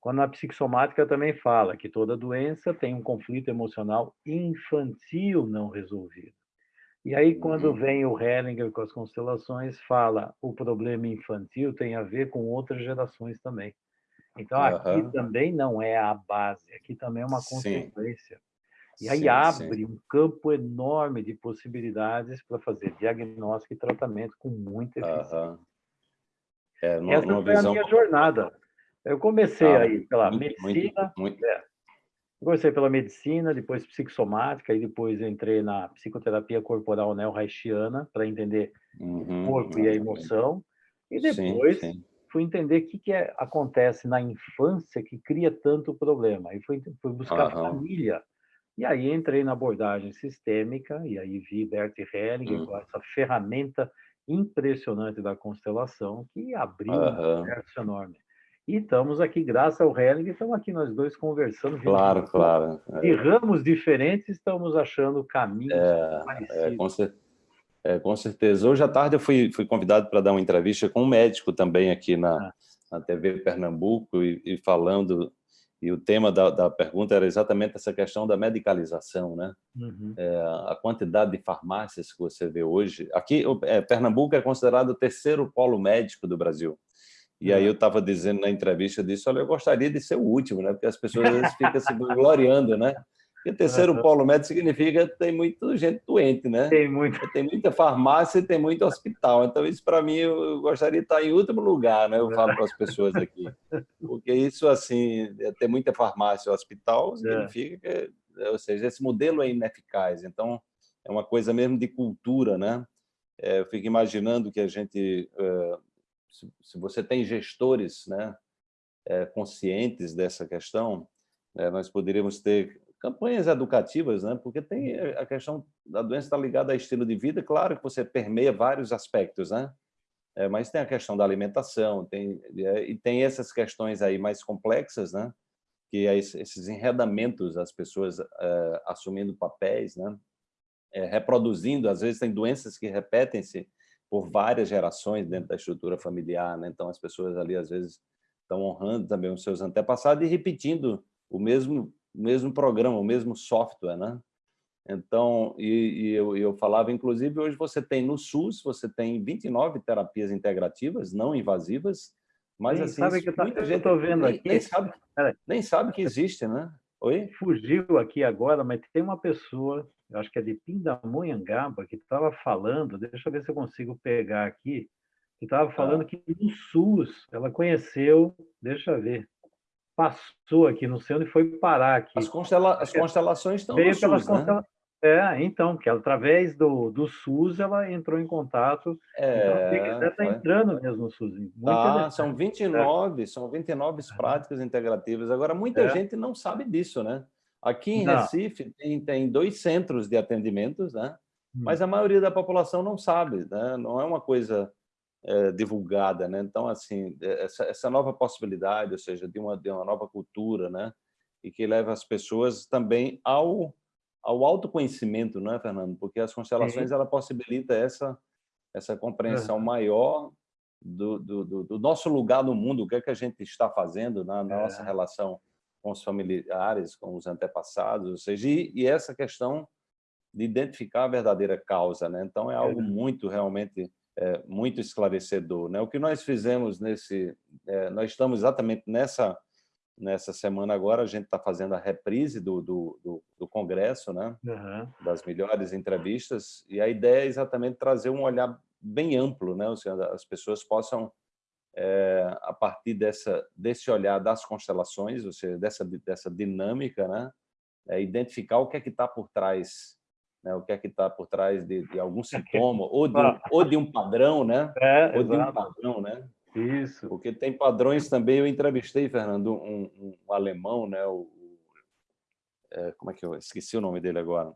Quando a psicossomática também fala que toda doença tem um conflito emocional infantil não resolvido. E aí, quando uhum. vem o Hellinger com as constelações, fala o problema infantil tem a ver com outras gerações também. Então, aqui uhum. também não é a base, aqui também é uma consequência. Sim. E aí sim, abre sim. um campo enorme de possibilidades para fazer diagnóstico e tratamento com muita eficiência. Uhum. É, Essa foi visão... a minha jornada. Eu comecei ah, aí pela muito, medicina, muito, muito. É, Comecei pela medicina, depois psicossomática, e depois entrei na psicoterapia corporal neo-haitiana para entender uhum, o corpo e a emoção. E depois sim, sim. fui entender o que, que é, acontece na infância que cria tanto problema. E fui, fui buscar uhum. família. E aí entrei na abordagem sistêmica, e aí vi Bert Hellinger uhum. com essa ferramenta impressionante da constelação, que abriu um universo enorme. E estamos aqui, graças ao Helling, estamos aqui nós dois conversando. Claro, claro. De ramos diferentes, estamos achando caminhos é, parecidos. É, com, cer é, com, certeza. Hoje à tarde eu fui, fui convidado para dar uma entrevista com um médico também aqui na, ah. na TV Pernambuco e, e, falando, e o tema da, da, pergunta era exatamente essa questão da medicalização, né? Uhum. É, a quantidade de farmácias que você vê hoje. Aqui, é, Pernambuco é considerado o terceiro polo médico do Brasil. E aí eu estava dizendo na entrevista disso, olha, eu gostaria de ser o último, né? Porque as pessoas às vezes ficam se gloriando, né? Porque terceiro uhum. polo médico significa que tem muita gente doente, né? Tem muito. Tem muita farmácia e tem muito hospital. Então, isso para mim, eu gostaria de estar em último lugar, né? Eu falo para as pessoas aqui. Porque isso, assim, é ter muita farmácia e hospital é. significa que, ou seja, esse modelo é ineficaz. Então, é uma coisa mesmo de cultura, né? É, eu fico imaginando que a gente se, você tem gestores né, é, conscientes dessa questão, é, nós poderíamos ter campanhas educativas, né? porque tem a questão da doença está ligada ao estilo de vida, claro que você permeia vários aspectos, né? É, mas tem a questão da alimentação, tem, é, e tem essas questões aí mais complexas, né? que é esses enredamentos, as pessoas é, assumindo papéis, né? É, reproduzindo, às vezes tem doenças que repetem-se por várias gerações dentro da estrutura familiar, né? então as pessoas ali às vezes estão honrando também os seus antepassados e repetindo o mesmo mesmo programa, o mesmo software, né? Então, e, e eu, eu falava, inclusive, hoje você tem no SUS, você tem 29 terapias integrativas, não invasivas, mas assim, sabe que muita gente estou vendo nem, aqui, nem sabe, nem sabe que existe, né? Oi? Fugiu aqui agora, mas tem uma pessoa eu acho que é de Pindamonhangaba, que estava falando, deixa eu ver se eu consigo pegar aqui, que estava falando ah. que no SUS ela conheceu, deixa eu ver, passou aqui, não sei onde foi parar aqui. As, constela as constelações estão Veio no SUS, né? É, então, que através do, do SUS ela entrou em contato. É, então, está entrando mesmo no SUS. Tá, são 29, é. são 29 práticas integrativas. Agora, muita é. gente não sabe disso, né? Aqui em não. Recife tem, tem dois centros de atendimentos, né? Hum. mas a maioria da população não sabe, né? não é uma coisa é, divulgada. Né? Então, assim, é, essa, essa nova possibilidade, ou seja, de uma, de uma nova cultura, né? e que leva as pessoas também ao, ao autoconhecimento, não é, Fernando? Porque as constelações ela possibilita essa, essa compreensão maior do, do, do, do, nosso lugar no mundo, o que é que a gente está fazendo na, na é. nossa relação com os familiares, com os antepassados, ou seja, e, e essa questão de identificar a verdadeira causa, né? Então é algo muito realmente é, muito esclarecedor, né? O que nós fizemos nesse, é, nós estamos exatamente nessa nessa semana agora a gente está fazendo a reprise do, do, do, do congresso, né? Uhum. Das melhores entrevistas e a ideia é exatamente trazer um olhar bem amplo, né? Ou seja, as pessoas possam é, a partir dessa, desse olhar das constelações, ou seja, dessa, dessa dinâmica, né? É, identificar o que é que está por trás, né? o que é que está por trás de, de algum sintoma, ou de, um, ou de um padrão, né? É, ou de um padrão, né? Isso. Porque tem padrões também. Eu entrevistei, Fernando, um, um alemão, né? O, é, como é que eu esqueci o nome dele agora?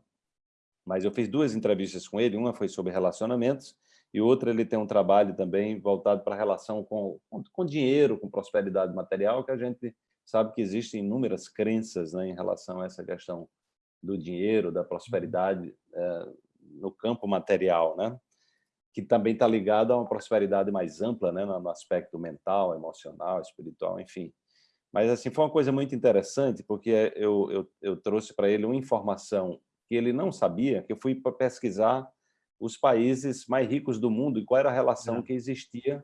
Mas eu fiz duas entrevistas com ele. Uma foi sobre relacionamentos e outra ele tem um trabalho também voltado para a relação com, com, com dinheiro, com prosperidade material, que a gente sabe que existem inúmeras crenças né, em relação a essa questão do dinheiro, da prosperidade é, no campo material, né? que também está ligado a uma prosperidade mais ampla, né, no aspecto mental, emocional, espiritual, enfim. Mas assim foi uma coisa muito interessante, porque eu, eu, eu trouxe para ele uma informação que ele não sabia, que eu fui para pesquisar os países mais ricos do mundo e qual era a relação é. que existia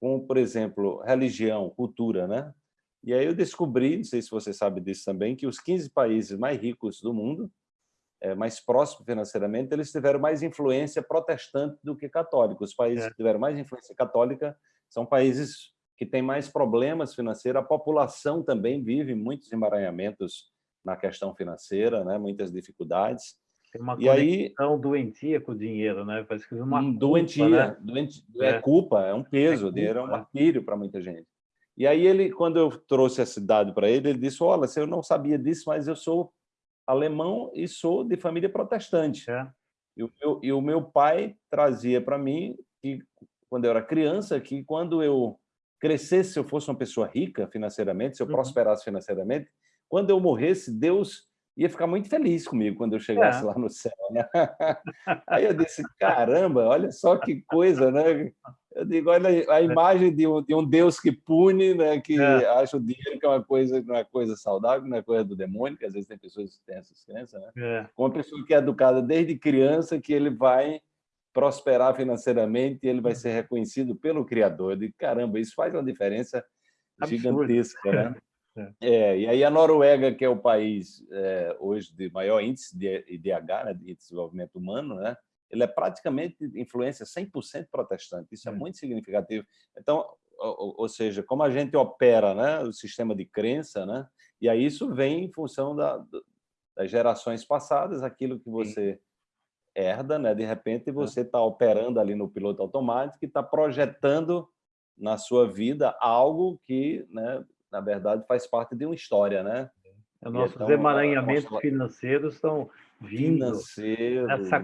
com, por exemplo, religião, cultura, né? E aí eu descobri, não sei se você sabe disso também, que os 15 países mais ricos do mundo é, mais próximo financeiramente, eles tiveram mais influência protestante do que católica. Os países é. que tiveram mais influência católica são países que têm mais problemas financeiros. A população também vive muitos emaranhamentos na questão financeira, né? muitas dificuldades. Tem uma e conexão aí, doentia com o dinheiro, né? Parece que uma culpa, doentia, né? doente, é. é. culpa, é um peso, é o dinheiro é um martírio para muita gente. E aí ele, quando eu trouxe esse dado para ele, ele disse: "Olha, eu não sabia disso, mas eu sou alemão e sou de família protestante. É. E, o meu, e o meu pai trazia para mim que, quando eu era criança, que quando eu crescesse, se eu fosse uma pessoa rica financeiramente, se eu uhum. prosperasse financeiramente, quando eu morresse, Deus ia ficar muito feliz comigo quando eu chegasse é. lá no céu. Né? Aí eu disse, caramba, olha só que coisa, né? Eu digo, olha a é. imagem de um, de um Deus que pune, né? que é. acha o dinheiro que é uma coisa, não é coisa saudável, não é coisa do demônio, que às vezes tem pessoas que têm essas crenças, né? É. Com uma pessoa que é educada desde criança, que ele vai prosperar financeiramente e ele vai ser reconhecido pelo Criador. Eu digo, caramba, isso faz uma diferença Absurdo. gigantesca, né? É. é. e aí a Noruega, que é o país é, hoje de maior índice de IDH, né, de desenvolvimento humano, né, ele é praticamente influência 100% protestante. Isso é, é muito significativo. Então, ou, ou, seja, como a gente opera né, o sistema de crença, né, e aí isso vem em função da, das gerações passadas, aquilo que você Sim. herda, né, de repente você está operando ali no piloto automático e está projetando na sua vida algo que, né, na verdade, faz parte de uma história, né? É, nossos então, emaranhamentos financeiros estão vindo Financeiro, nossa.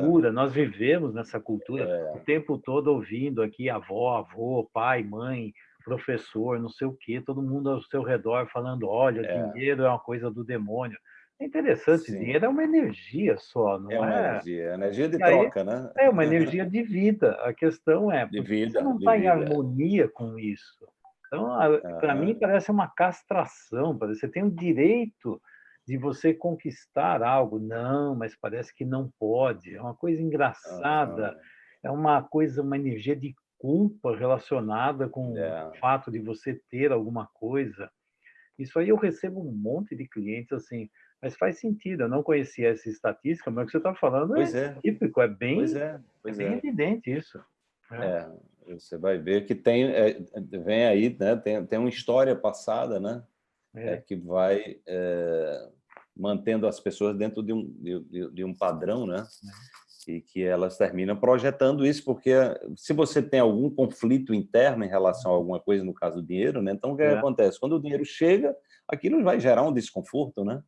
cultura, nós vivemos nessa cultura é. o tempo todo ouvindo aqui avó, avô, pai, mãe, professor, não sei o quê, todo mundo ao seu redor falando, olha, é. dinheiro é uma coisa do demônio. É interessante, Sim. dinheiro é uma energia só, não é? Uma é? energia, energia de troca, aí, né? É uma energia de vida. A questão é, de vida, você não está em harmonia com isso. Então, para mim, parece uma castração. Parece você tem o direito de você conquistar algo. Não, mas parece que não pode. É uma coisa engraçada. É uma coisa, uma energia de culpa relacionada com é. o fato de você ter alguma coisa. Isso aí eu recebo um monte de clientes assim, mas faz sentido. Eu não conhecia essa estatística, mas o que você está falando é, é, típico, é bem, pois é, pois é bem é. evidente isso. É. é. Você vai ver que tem, é, vem aí, né? Tem, tem uma história passada, né? É. é que vai é, mantendo as pessoas dentro de um, de, de um padrão, né? E que elas terminam projetando isso, porque se você tem algum conflito interno em relação a alguma coisa, no caso do dinheiro, né? Então, o que, é. acontece? Quando o dinheiro chega, aquilo vai gerar um desconforto, né?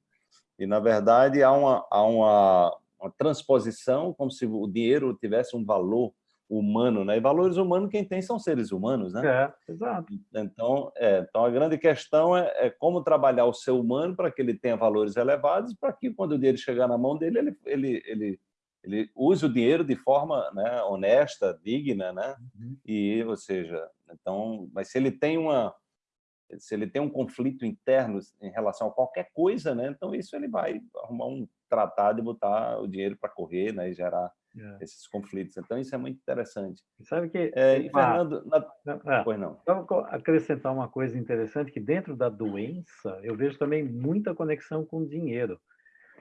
E, na verdade, há uma, há uma, uma transposição como se o dinheiro tivesse um valor humano, né? E valores humanos quem tem são seres humanos, né? É, exato. Então, é, então a grande questão é, é, como trabalhar o ser humano para que ele tenha valores elevados, para que quando o dinheiro chegar na mão dele, ele, ele, ele, ele use o dinheiro de forma né, honesta, digna, né? Uhum. E, ou seja, então, mas se ele tem uma se ele tem um conflito interno em relação a qualquer coisa, né? Então isso ele vai arrumar um tratado e botar o dinheiro para correr, né? E gerar é. esses conflitos. Então, isso é muito interessante. Sabe que... É, e, Fernando... Na... É, pois não. Só acrescentar uma coisa interessante, que dentro da doença, eu vejo também muita conexão com o dinheiro.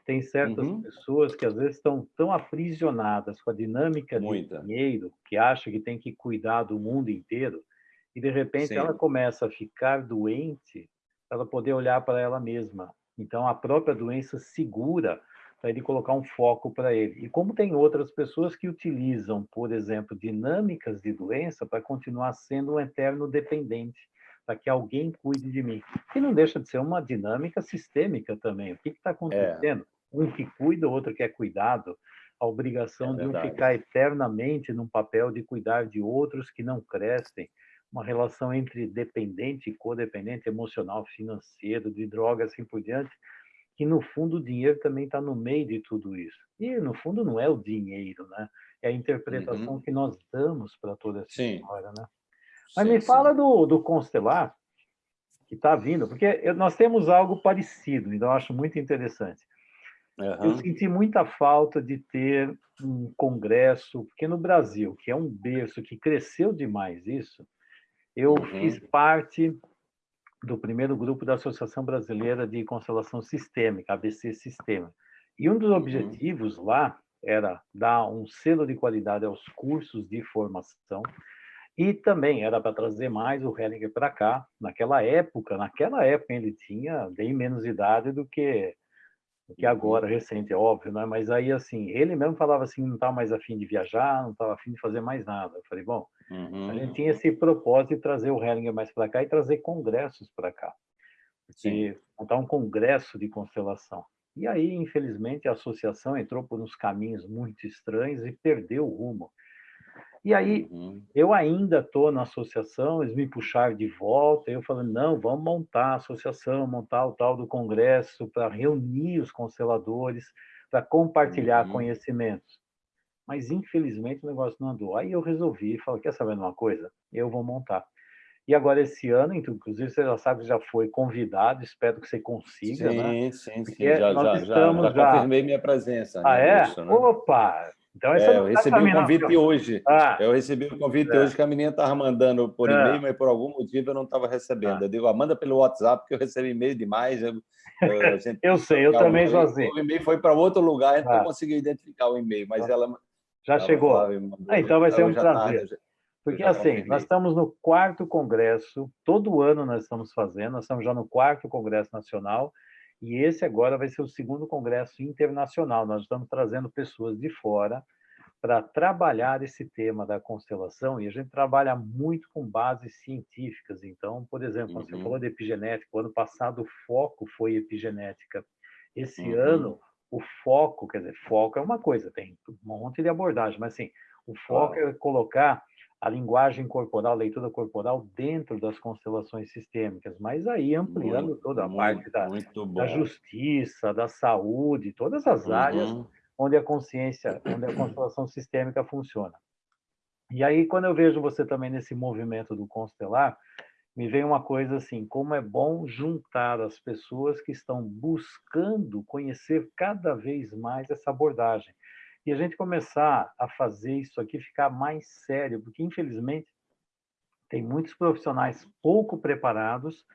Tem certas uhum. pessoas que, às vezes, estão tão aprisionadas com a dinâmica do dinheiro, que acham que tem que cuidar do mundo inteiro, e de repente Sim. ela começa a ficar doente, ela poder olhar para ela mesma. Então a própria doença segura para ele colocar um foco para ele. E como tem outras pessoas que utilizam, por exemplo, dinâmicas de doença para continuar sendo um eterno dependente, para que alguém cuide de mim. Que não deixa de ser uma dinâmica sistêmica também. O que está é. acontecendo? É. Um que cuida, o outro que é cuidado. A obrigação é de um ficar eternamente num papel de cuidar de outros que não crescem uma relação entre dependente e codependente, emocional, financeiro, de drogas, assim por diante, que no fundo o dinheiro também está no meio de tudo isso. E no fundo não é o dinheiro, né? É a interpretação uhum. que nós damos para toda essa sim. história, né? Mas sim, me fala do, do Constelar, que está vindo, porque nós temos algo parecido, então eu acho muito interessante. Uhum. Eu senti muita falta de ter um congresso, porque no Brasil, que é um berço que cresceu demais isso, eu uhum. fiz parte do primeiro grupo da Associação Brasileira de Constelação Sistêmica, ABC Sistema. E um dos uhum. objetivos lá era dar um selo de qualidade aos cursos de formação e também era para trazer mais o Hellinger para cá. Naquela época, naquela época ele tinha bem menos idade do que que agora, recente, é óbvio, né? Mas aí, assim, ele mesmo falava assim, não estava mais afim de viajar, não estava afim de fazer mais nada. Eu falei, bom, uhum. a gente tinha esse propósito de trazer o Hellinger mais para cá e trazer congressos para cá. Porque montar um congresso de constelação. E aí, infelizmente, a associação entrou por uns caminhos muito estranhos e perdeu o rumo. E aí, uhum. eu ainda estou na associação, eles me puxaram de volta, eu falando, não, vamos montar a associação, montar o tal do congresso para reunir os consteladores, para compartilhar uhum. conhecimentos. Mas, infelizmente, o negócio não andou. Aí eu resolvi, falei, quer saber de uma coisa? Eu vou montar. E agora, esse ano, inclusive, você já sabe que já foi convidado, espero que você consiga, sim, né? Sim, sim, já, já, já, já, confirmei minha presença. Ah, né, é? Isso, né? Opa! Então, é, eu recebi o convite hoje. Ah, eu recebi o convite é. hoje que a menina estava mandando por é. e-mail, mas por algum motivo eu não estava recebendo. Ah. Eu digo, ah, manda pelo WhatsApp, porque eu recebi e-mail demais. Eu, eu, eu sei, eu também sou assim. O e-mail foi para outro lugar, então ah. eu consegui identificar o e-mail, mas ah. ela... Já chegou? Lá, mandou, ah, então vai ser um prazer. Tá, porque assim, nós estamos no quarto congresso, todo ano nós estamos fazendo, nós estamos já no quarto congresso nacional, e esse agora vai ser o segundo congresso internacional. Nós estamos trazendo pessoas de fora para trabalhar esse tema da constelação, e a gente trabalha muito com bases científicas. Então, por exemplo, uhum. você falou de epigenética, o ano passado o foco foi epigenética. Esse uhum. ano, o foco, quer dizer, foco é uma coisa, tem um monte de abordagem, mas assim, o foco é colocar a linguagem corporal, a leitura corporal dentro das constelações sistêmicas, mas aí ampliando muito, toda a muito, parte da, da, justiça, da saúde, todas as uhum. áreas onde a consciência, onde a constelação sistêmica funciona. E aí, quando eu vejo você também nesse movimento do constelar, me vem uma coisa assim, como é bom juntar as pessoas que estão buscando conhecer cada vez mais essa abordagem e a gente começar a fazer isso aqui ficar mais sério, porque infelizmente tem muitos profissionais pouco preparados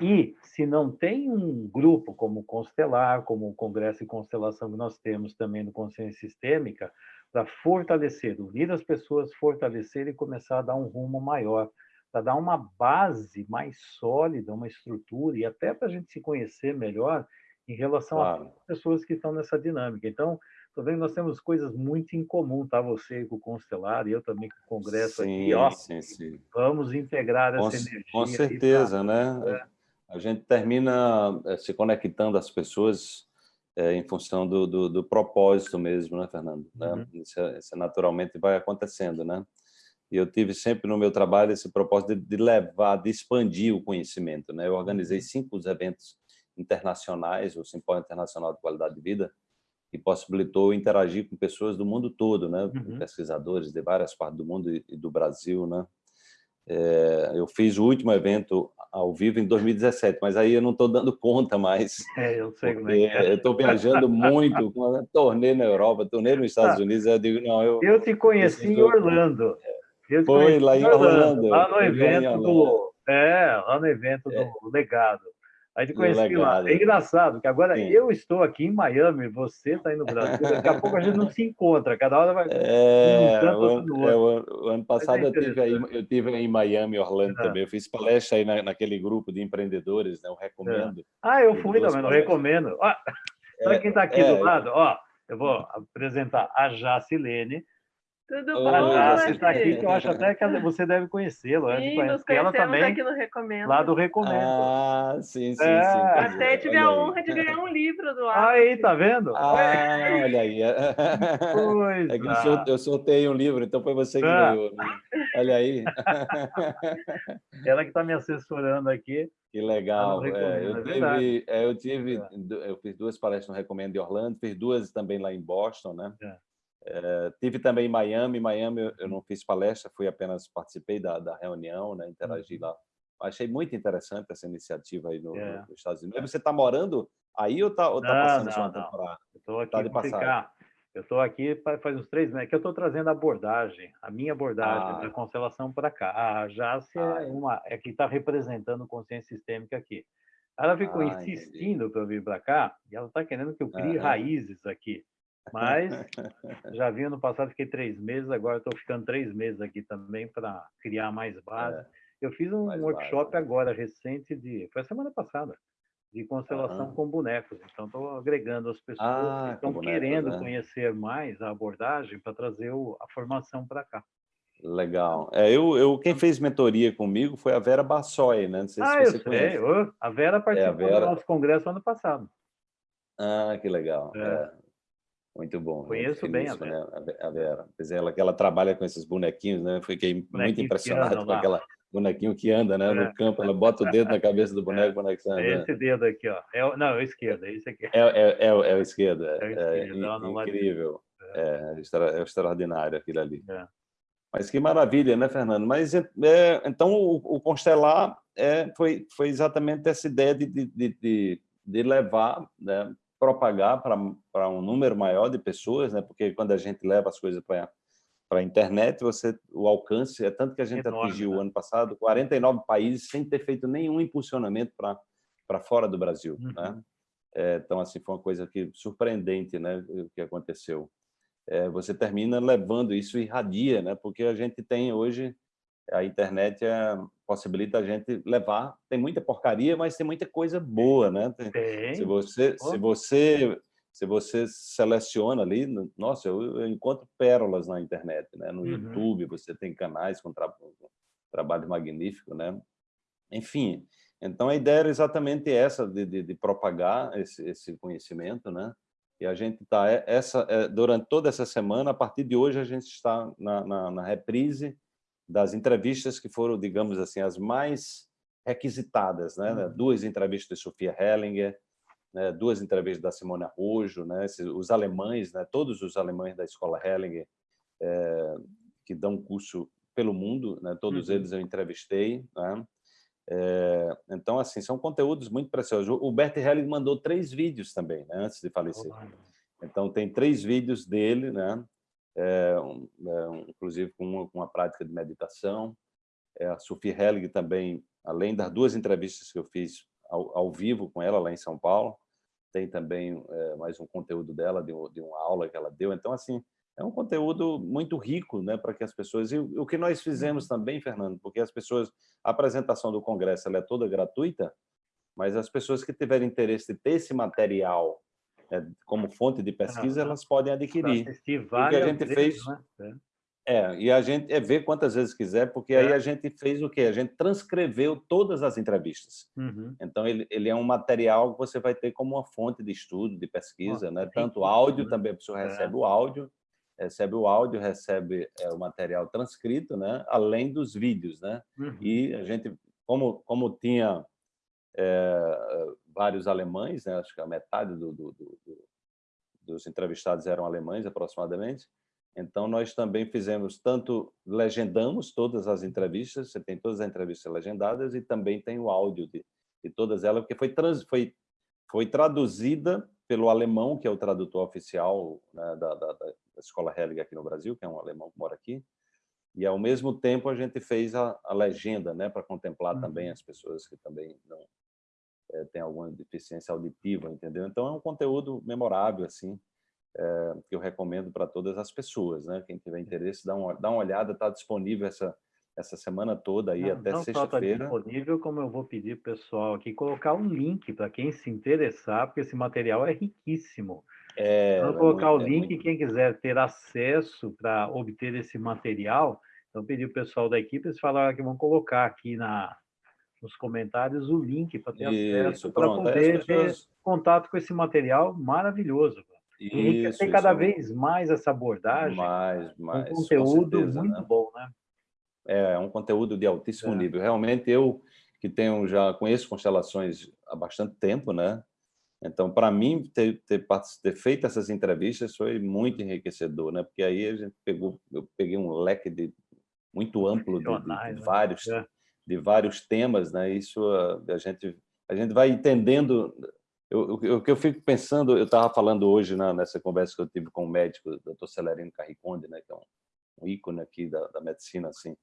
e se não tem um grupo como o Constelar, como o Congresso de Constelação que nós temos também no Consciência Sistêmica, para fortalecer, unir as pessoas, fortalecer e começar a dar um rumo maior, para dar uma base mais sólida, uma estrutura e até para a gente se conhecer melhor em relação claro. às pessoas que estão nessa dinâmica. Então, Estou vendo que nós temos coisas muito em comum, tá? Você com o Constelar e eu também com o Congresso sim, aqui, ó. Sim, sim. Vamos integrar essa com, energia. Com certeza, né? É. A gente termina eh, se conectando às pessoas é, em função do, do, do, propósito mesmo, né, Fernando? Né? Uhum. Isso, é, isso, naturalmente vai acontecendo, né? E eu tive sempre no meu trabalho esse propósito de, de levar, de expandir o conhecimento, né? Eu organizei uhum. cinco eventos internacionais, o Simpósio Internacional de Qualidade de Vida, que possibilitou interagir com pessoas do mundo todo, né? Uhum. pesquisadores de várias partes do mundo e do Brasil. Né? É, eu fiz o último evento ao vivo em 2017, mas aí eu não estou dando conta mais. É, eu sei como é é. Eu estou viajando muito, tornei na Europa, tornei nos Estados ah, Unidos, eu digo, não, eu... Eu te conheci em Orlando. Eu Foi lá em Orlando. Lá no evento do... É, lá no evento do é. Legado. Aí te conheci lá. É engraçado, que agora Sim. eu estou aqui em Miami, você está aí no Brasil, daqui a pouco a gente não se encontra, cada hora vai... É, um o, ano, é, o, ano passado é eu, tive aí, eu tive em Miami, Orlando é. também, eu fiz palestra aí na, naquele grupo de empreendedores, né? eu recomendo. É. Ah, eu fui também, não recomendo. Ó, Para quem está aqui do lado, ó, eu vou apresentar a Jacilene, tudo bom, ah, Você está aqui, que eu acho até que você deve conhecê-lo. Sim, nos ela também, aqui no Recomendo. Lá do Recomendo. Ah, sim, sim, é. sim. Até tive a honra de ganhar um livro do Arthur. Aí, tá vendo? Ah, olha aí. Pois é que eu, eu sorteio um livro, então foi você que ah. ganhou. Né? Olha aí. Ela que está me assessorando aqui. Que legal. É, eu, é tive, é, eu, tive, eu fiz duas palestras no Recomendo de Orlando, fiz duas também lá em Boston, né? É. Tive também em Miami. Miami eu não fiz palestra, fui apenas participei da, da reunião, né, interagi uhum. lá. Achei muito interessante essa iniciativa aí no, é. nos Estados Unidos. Você está morando aí ou está tá passando não, sua não. temporada? Estou aqui tá de. Eu estou aqui faz uns três meses que eu estou trazendo a abordagem, a minha abordagem ah. da constelação para cá. A Jace ah, é uma é que está representando consciência sistêmica aqui. Ela ficou ah, insistindo para eu vir para cá e ela está querendo que eu crie raízes aqui. Mas já vi ano passado, fiquei três meses, agora estou ficando três meses aqui também para criar mais base. É, eu fiz um workshop base, né? agora, recente, de foi a semana passada, de constelação uhum. com bonecos. Então, estou agregando as pessoas ah, que estão querendo né? conhecer mais a abordagem para trazer o, a formação para cá. Legal. É, eu, eu, quem fez mentoria comigo foi a Vera Bassoi, né? Não sei ah, se você eu conhece. sei. A Vera participou é, Vera... do nosso congresso ano passado. Ah, que legal. É. É. Muito bom. Conheço bem a Vera. Né? A Vera. Ela, ela trabalha com esses bonequinhos, né? Fiquei muito impressionado com aquela bonequinho que anda né, é. no campo. Ela bota o dedo na cabeça do boneco, é. o boneco anda. É esse dedo aqui, ó. É o, não, é o esquerdo, é esse aqui. É, é, é, é o esquerdo. É, é, o esquerdo, é incrível. É. É, extraordinário aquilo ali. Mas que maravilha, né, Fernando? Mas então o, o Constelar foi, foi exatamente essa ideia de, de, de, de levar né, propagar para um número maior de pessoas, né? porque quando a gente leva as coisas para para a internet, você, o alcance é tanto que a gente Enorme, atingiu né? ano passado 49 países sem ter feito nenhum impulsionamento para fora do Brasil. Uhum. Né? É, então, assim, foi uma coisa que surpreendente né, o que aconteceu. É, você termina levando isso e irradia, né? porque a gente tem hoje a internet é, possibilita a gente levar. Tem muita porcaria, mas tem muita coisa boa, né? Tem. Se você, se você, se você seleciona ali, nossa, eu, eu encontro pérolas na internet, né? No uhum. YouTube você tem canais com, tra com trabalho magnífico, né? Enfim, então a ideia era exatamente essa de, de, de propagar esse, esse conhecimento, né? E a gente está é, essa é, durante toda essa semana, a partir de hoje a gente está na, na, na reprise das entrevistas que foram, digamos assim, as mais requisitadas, né? Uhum. Duas entrevistas de Sofia Hellinger, né? duas entrevistas da Simone Arrojo, né? os alemães, né? todos os alemães da escola Hellinger, é, que dão curso pelo mundo, né? todos uhum. eles eu entrevistei. Né? É, então, assim, são conteúdos muito preciosos. O Bert Hellinger mandou três vídeos também, né? antes de falecer. Então, tem três vídeos dele, né? É, é, inclusive com uma, com uma, prática de meditação. É, a Sophie Hellig também, além das duas entrevistas que eu fiz ao, ao vivo com ela lá em São Paulo, tem também é, mais um conteúdo dela, de, de, uma aula que ela deu. Então, assim, é um conteúdo muito rico né, para que as pessoas... E o, que nós fizemos uhum. também, Fernando, porque as pessoas... A apresentação do Congresso ela é toda gratuita, mas as pessoas que tiverem interesse de ter esse material como fonte de pesquisa, elas podem adquirir. O que a gente fez... Né? É, e a gente é ver quantas vezes quiser, porque é. aí a gente fez o quê? A gente transcreveu todas as entrevistas. Uhum. Então, ele, ele é um material que você vai ter como uma fonte de estudo, de pesquisa, né? Tanto áudio, né? também a pessoa recebe é. o áudio, recebe o áudio, recebe é, o material transcrito, né? Além dos vídeos, né? Uhum. E a gente, como, como tinha é, vários alemães, né? acho que a metade do, do, do, dos entrevistados eram alemães, aproximadamente. Então, nós também fizemos, tanto legendamos todas as entrevistas, você tem todas as entrevistas legendadas, e também tem o áudio de, de todas elas, porque foi, trans, foi, foi traduzida pelo alemão, que é o tradutor oficial né, da, da, da, Escola Hellig aqui no Brasil, que é um alemão que mora aqui, e, ao mesmo tempo, a gente fez a, a legenda, né, para contemplar uhum. também as pessoas que também não, é, tem alguma deficiência auditiva, entendeu? Então, é um conteúdo memorável, assim, é, que eu recomendo para todas as pessoas, né? Quem tiver interesse, dá uma, dá uma olhada, está disponível essa, essa semana toda aí, não, até tá sexta-feira. Não disponível, como eu vou pedir para o pessoal aqui colocar um link para quem se interessar, porque esse material é riquíssimo. É, então, colocar é muito, o link, muito... quem quiser ter acesso para obter esse material, então pedir o pessoal da equipe, eles falaram que vão colocar aqui na, nos comentários o link para ter Isso, acesso, para poder pessoas... ter contato com esse material maravilhoso. Isso, tem cada vez mais essa abordagem, mais, mais, um conteúdo certeza, muito né? bom, né? É, é um conteúdo de altíssimo é. nível. Realmente, eu que tenho já conheço constelações há bastante tempo, né? Então, para mim, ter, ter, ter, feito essas entrevistas foi muito enriquecedor, né? Porque aí a gente pegou, eu peguei um leque de, muito amplo de, de, de né? vários, é. De vários temas, né? Isso a, a gente a gente vai entendendo. O que eu fico pensando, eu estava falando hoje na, nessa conversa que eu tive com o médico, o Dr. Celerino Carriconde, né? Que é um, um ícone aqui da, da medicina, assim,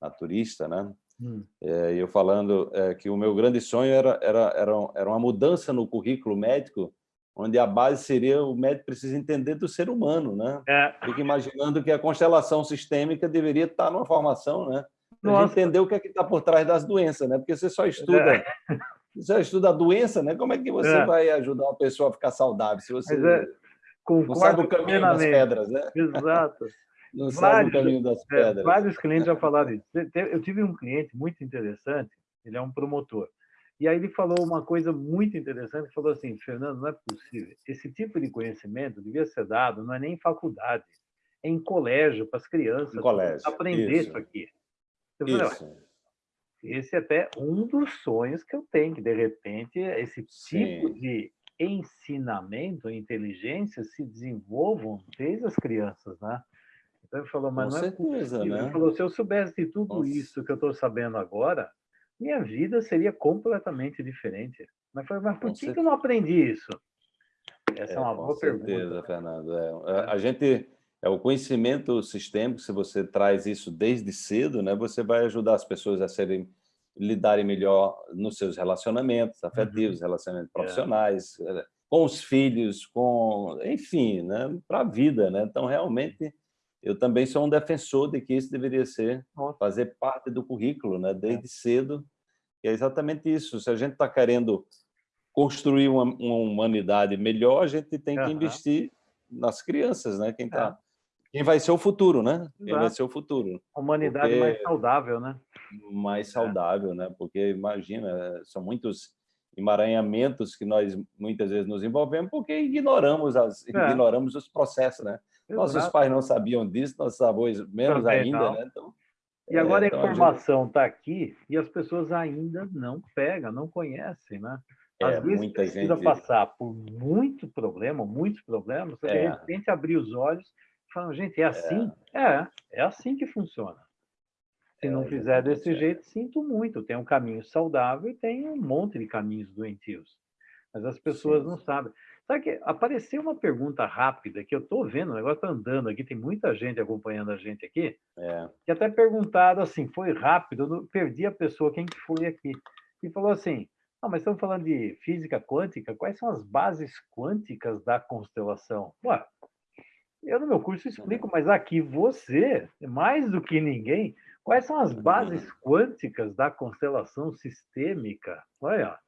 naturista, né? Hum. É, eu falando é, que o meu grande sonho era, era, era, era uma mudança no currículo médico, onde a base seria o médico precisa entender do ser humano, né? É. Fico imaginando que a constelação sistêmica deveria estar numa formação, né? Para entender o que é que está por trás das doenças, né? Porque você só estuda, é. você só estuda a doença, né? Como é que você é. vai ajudar uma pessoa a ficar saudável se você é, não sabe o caminho das pedras, né? Exato. Não vários, sabe o caminho das é, pedras. É, vários clientes já falaram isso. Eu tive um cliente muito interessante, ele é um promotor. E aí ele falou uma coisa muito interessante, ele falou assim, Fernando, não é possível. Esse tipo de conhecimento devia ser dado, não é nem em faculdade, é em colégio, para as crianças aprender isso, isso aqui. Isso. esse é até um dos sonhos que eu tenho, que de repente esse tipo Sim. de ensinamento, inteligência se desenvolvam desde as crianças, né? Então ele falou, mas Com não certeza, é possível. Né? Ele falou, se eu soubesse de tudo Nossa. isso que eu estou sabendo agora, minha vida seria completamente diferente. Mas, falei, mas por que, eu não aprendi isso? Essa é, é uma boa certeza, pergunta. Fernando. É, a gente, é o conhecimento sistêmico, se você traz isso desde cedo, né, você vai ajudar as pessoas a serem lidarem melhor nos seus relacionamentos afetivos, uhum. relacionamentos é. profissionais, é. com os filhos, com, enfim, né, para a vida, né? Então realmente eu também sou um defensor de que isso deveria ser, fazer parte do currículo, né? desde é. cedo. E é exatamente isso. Se a gente está querendo construir uma, uma, humanidade melhor, a gente tem que uhum. investir nas crianças, né? Quem, tá, é. Quem vai ser o futuro, né? Exato. Quem vai ser o futuro. Humanidade Porque... mais saudável, né? Mais é. saudável, é. né? Porque, imagina, são muitos emaranhamentos que nós muitas vezes nos envolvemos porque ignoramos, as, é. ignoramos os processos, né? Exato. Nossos pais não sabiam disso, nossos avós menos Também ainda, não. né? Então, e agora é, a informação está aqui e as pessoas ainda não pegam, não conhecem, né? Às é, vezes muita precisa gente... passar por muito problema, muitos problemas, para é. de repente abrir os olhos falar, gente, é assim? É, é, é assim que funciona. Se não é, fizer desse é. jeito, sinto muito. Tem um caminho saudável e tem um monte de caminhos doentios. Mas as pessoas Sim. não sabem. Sabe que apareceu uma pergunta rápida que eu estou vendo, o negócio está andando aqui, tem muita gente acompanhando a gente aqui, é. que até perguntaram assim, foi rápido, eu não, perdi a pessoa, quem que foi aqui, e falou assim, ah, mas estamos falando de física quântica, quais são as bases quânticas da constelação? Ué, eu no meu curso explico, mas aqui você, mais do que ninguém, quais são as bases quânticas da constelação sistêmica? Olha,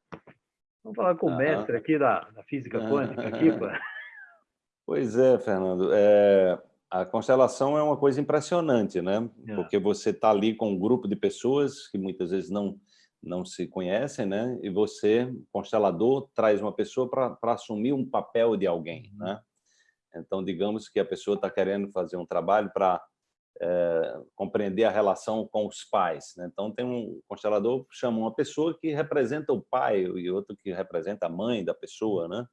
Vamos falar com o mestre aqui da, da física quântica. Aqui, pois é, Fernando. É, a constelação é uma coisa impressionante, né? É. Porque você está ali com um grupo de pessoas que muitas vezes não, não se conhecem, né? E você, constelador, traz uma pessoa para assumir um papel de alguém, uhum. né? Então, digamos que a pessoa está querendo fazer um trabalho para é, compreender a relação com os pais. Né? Então, tem um constelador chama uma pessoa que representa o pai e outro que representa a mãe da pessoa. Né?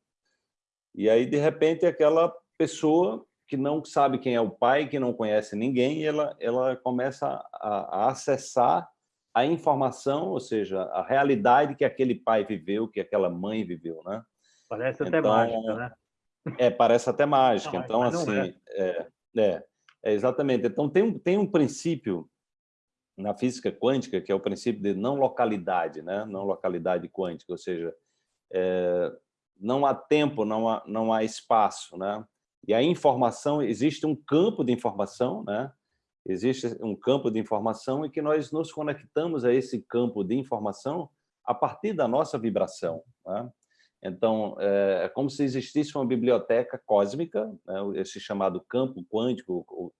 E aí, de repente, aquela pessoa que não sabe quem é o pai, que não conhece ninguém, ela, ela começa a, a acessar a informação, ou seja, a realidade que aquele pai viveu, que aquela mãe viveu. Né? Parece até então, mágica, né? É, parece até mágica. Não, então, assim, é. É, é, é, exatamente. Então, tem um, tem um princípio na física quântica, que é o princípio de não localidade, né? não localidade quântica, ou seja, é, não há tempo, não há, não há espaço, né? E a informação, existe um campo de informação, né? Existe um campo de informação e que nós nos conectamos a esse campo de informação a partir da nossa vibração. Né? Então, é, é como se existisse uma biblioteca cósmica, né? esse chamado campo quântico,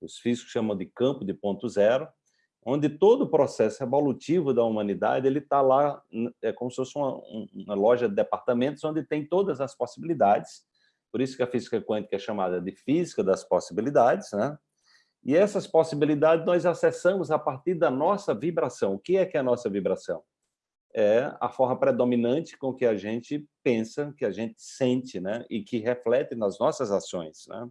os físicos chamam de campo de ponto zero, onde todo o processo evolutivo da humanidade ele está lá, é como se fosse uma, uma loja de departamentos onde tem todas as possibilidades, por isso que a física quântica é chamada de física das possibilidades, né? E essas possibilidades nós acessamos a partir da nossa vibração. O que é que é a nossa vibração? É a forma predominante com que a gente pensa, que a gente sente, né? E que reflete nas nossas ações, né?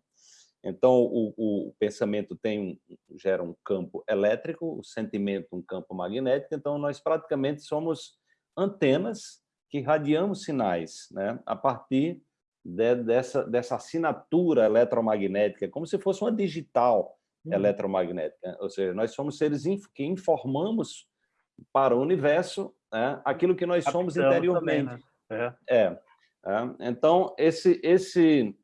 Então, o, o, pensamento tem gera um campo elétrico, o sentimento um campo magnético, então nós praticamente somos antenas que radiamos sinais né, a partir de, dessa, dessa assinatura eletromagnética, como se fosse uma digital uhum. eletromagnética. Ou seja, nós somos seres que informamos para o universo né, aquilo que nós somos interiormente. Também, né? é. É, é. Então, esse, esse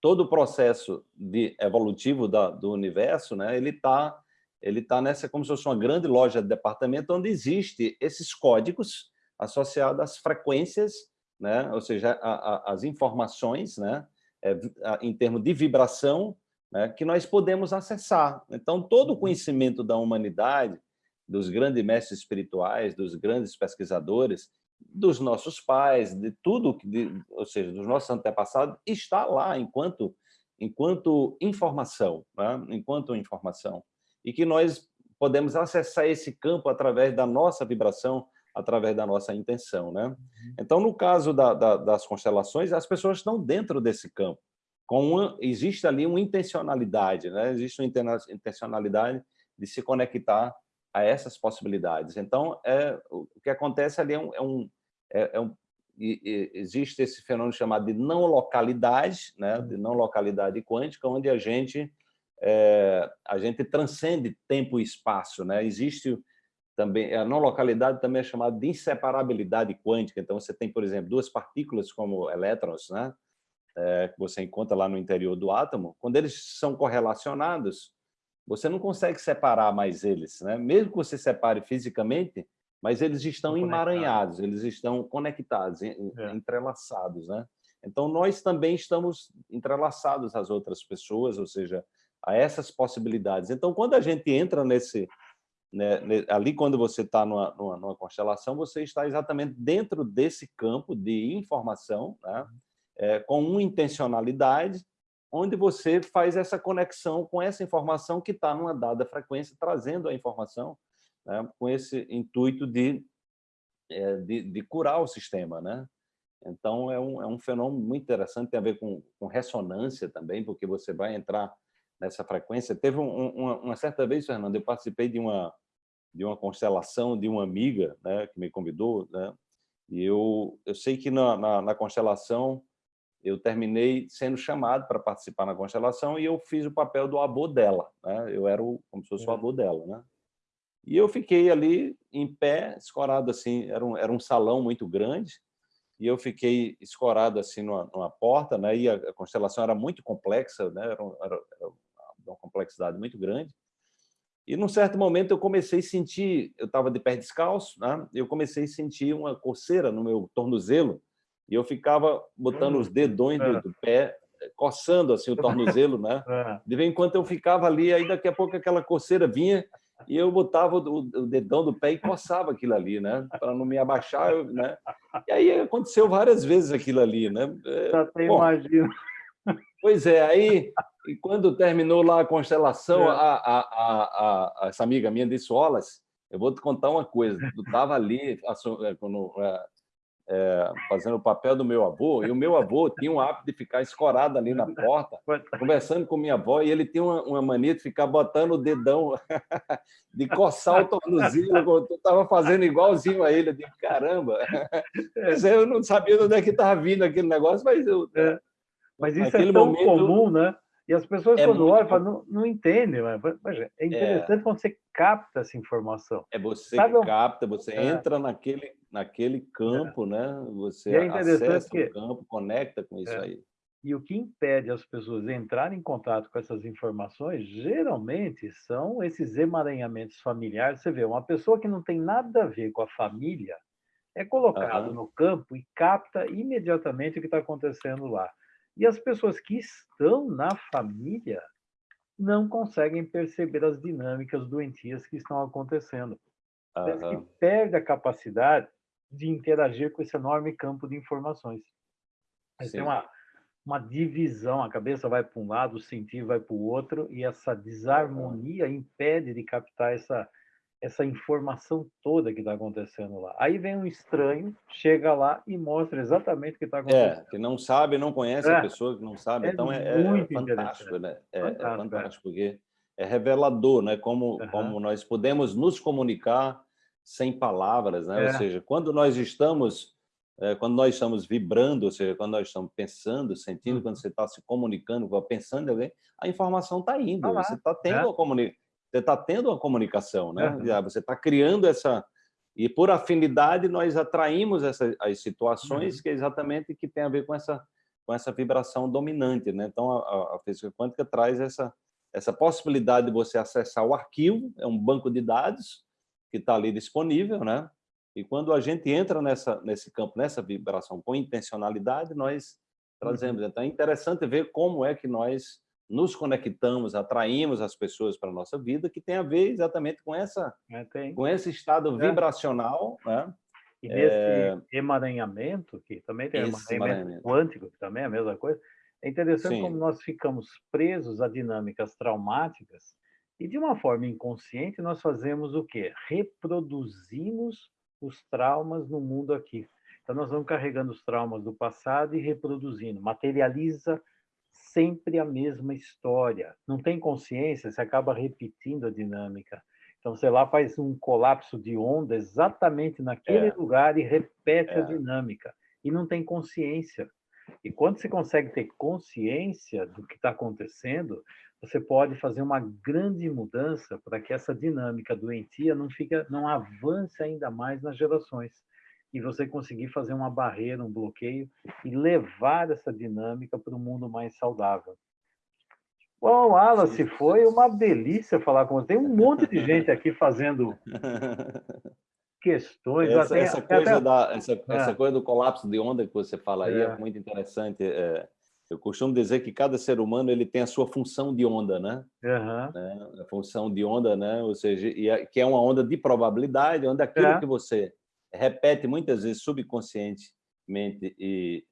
todo o processo de evolutivo da, do universo, né, ele está ele tá nessa como se fosse uma grande loja de departamento onde existe esses códigos associados às frequências, né, ou seja, a, a, as informações, né, é, a, em termos de vibração, né, que nós podemos acessar. Então, todo o uhum. conhecimento da humanidade, dos grandes mestres espirituais, dos grandes pesquisadores, dos nossos pais, de tudo, de, ou seja, dos nossos antepassados, está lá enquanto, enquanto informação, né? enquanto informação. E que nós podemos acessar esse campo através da nossa vibração, através da nossa intenção. Né? Uhum. Então, no caso da, da, das constelações, as pessoas estão dentro desse campo. Com uma, existe ali uma intencionalidade, né? existe uma intencionalidade de se conectar a essas possibilidades. Então, é, o que acontece ali é um, é um, é, é um existe esse fenômeno chamado de não localidade, né, de não localidade quântica, onde a gente é, a gente transcende tempo e espaço, né? Existe também a não localidade também é chamada de inseparabilidade quântica. Então você tem, por exemplo, duas partículas como elétrons, né? É, que você encontra lá no interior do átomo, quando eles são correlacionados, você não consegue separar mais eles. Né? Mesmo que você separe fisicamente, mas eles estão emaranhados, eles estão conectados, é. entrelaçados. Né? Então, nós também estamos entrelaçados às outras pessoas, ou seja, a essas possibilidades. Então, quando a gente entra nesse... Né, ali, quando você está numa, numa, numa, constelação, você está exatamente dentro desse campo de informação, né? é, com uma intencionalidade, onde você faz essa conexão com essa informação que está numa dada frequência, trazendo a informação né, com esse intuito de, é, de, de, curar o sistema. Né? Então, é um, é um fenômeno muito interessante, tem a ver com, com ressonância também, porque você vai entrar nessa frequência. Teve um, uma, uma, certa vez, Fernando, eu participei de uma, de uma constelação de uma amiga né, que me convidou, né, e eu, eu sei que na, na, na constelação eu terminei sendo chamado para participar na constelação e eu fiz o papel do avô dela, né? Eu era o, como se fosse o avô dela, né? E eu fiquei ali em pé, escorado assim, era um, era um salão muito grande, e eu fiquei escorado assim numa, numa porta, né? E a, a, constelação era muito complexa, né? Era, era, era uma complexidade muito grande. E num certo momento eu comecei a sentir, eu estava de pé descalço, né? Eu comecei a sentir uma coceira no meu tornozelo, e eu ficava botando os dedões do, é. do pé, coçando assim o tornozelo, né? É. De vez em quando eu ficava ali, aí daqui a pouco aquela coceira vinha e eu botava o, o dedão do pé e coçava aquilo ali, né? Para não me abaixar, eu, né? E aí aconteceu várias vezes aquilo ali, né? É, até imagino. Pois é, aí e quando terminou lá a constelação, é. a, a, a, a, essa amiga minha disse, Olas, eu vou te contar uma coisa, tu estava ali, quando, é, fazendo o papel do meu avô, e o meu avô tinha um hábito de ficar escorado ali na porta, conversando com minha avó, e ele tinha uma, uma mania de ficar botando o dedão, de coçar o tornozelo, eu estava fazendo igualzinho a ele, eu digo, caramba, eu não sabia de onde é que estava vindo aquele negócio, mas eu... É. Mas isso é tão momento, comum, né? E as pessoas, é quando olham, falam, não, não entendem. Mas, é interessante é. quando você capta essa informação. É você Sabe, capta, você é. entra naquele, naquele campo, é. né? Você é acessa que... o campo, conecta com isso é. aí. E o que impede as pessoas de entrarem em contato com essas informações, geralmente, são esses emaranhamentos familiares. Você vê, uma pessoa que não tem nada a ver com a família é colocado uhum. no campo e capta imediatamente o que está acontecendo lá. E as pessoas que estão na família não conseguem perceber as dinâmicas doentias que estão acontecendo. Uhum. que perde a capacidade de interagir com esse enorme campo de informações. Tem uma, uma divisão, a cabeça vai para um lado, o sentido vai para o outro, e essa desarmonia impede de captar essa, essa informação toda que está acontecendo lá. Aí vem um estranho, chega lá e mostra exatamente o que está é, acontecendo. É, que não sabe, não conhece é. a pessoa que não sabe, é então é, é fantástico, né? É, é fantástico, é fantástico, porque é revelador, né? Como, uhum. como nós podemos nos comunicar sem palavras, né? Ou seja, quando nós estamos quando nós estamos vibrando, ou seja, quando nós estamos pensando, sentindo, uhum. quando você está se comunicando, pensando em alguém, a informação está indo, tá você está tendo a comunicação você está tendo uma comunicação, né? Uhum. Você está criando essa... E por afinidade nós atraímos essas as situações uhum. que é exatamente que tem a ver com essa com essa vibração dominante, né? Então a, a física quântica traz essa essa possibilidade de você acessar o arquivo, é um banco de dados que está ali disponível, né? E quando a gente entra nessa nesse campo, nessa vibração com intencionalidade, nós trazemos. Uhum. Então é interessante ver como é que nós nos conectamos, atraímos as pessoas para a nossa vida, que tem a ver exatamente com, essa, é, com esse estado é. vibracional. Né? E nesse é... emaranhamento, que também tem emaranhamento, emaranhamento, quântico, que também é a mesma coisa, é interessante Sim. como nós ficamos presos a dinâmicas traumáticas e, de uma forma inconsciente, nós fazemos o quê? Reproduzimos os traumas no mundo aqui. Então, nós vamos carregando os traumas do passado e reproduzindo. Materializa sempre a mesma história. Não tem consciência, você acaba repetindo a dinâmica. Então, você lá faz um colapso de onda exatamente naquele é. lugar e repete é. a dinâmica. E não tem consciência. E quando você consegue ter consciência do que está acontecendo, você pode fazer uma grande mudança para que essa dinâmica doentia não, fica, não avance ainda mais nas gerações e você conseguir fazer uma barreira, um bloqueio e levar essa dinâmica para um mundo mais saudável. Bom, Wallace, foi uma delícia falar com você. Tem um monte de gente aqui fazendo questões. Essa, até, essa coisa, até... da, essa, é. essa, coisa do colapso de onda que você fala aí é, é muito interessante. É, eu costumo dizer que cada ser humano ele tem a sua função de onda, né? Uhum. A função de onda, né? Ou seja, que é uma onda de probabilidade, onde aquilo é. que você repete muitas vezes subconscientemente e,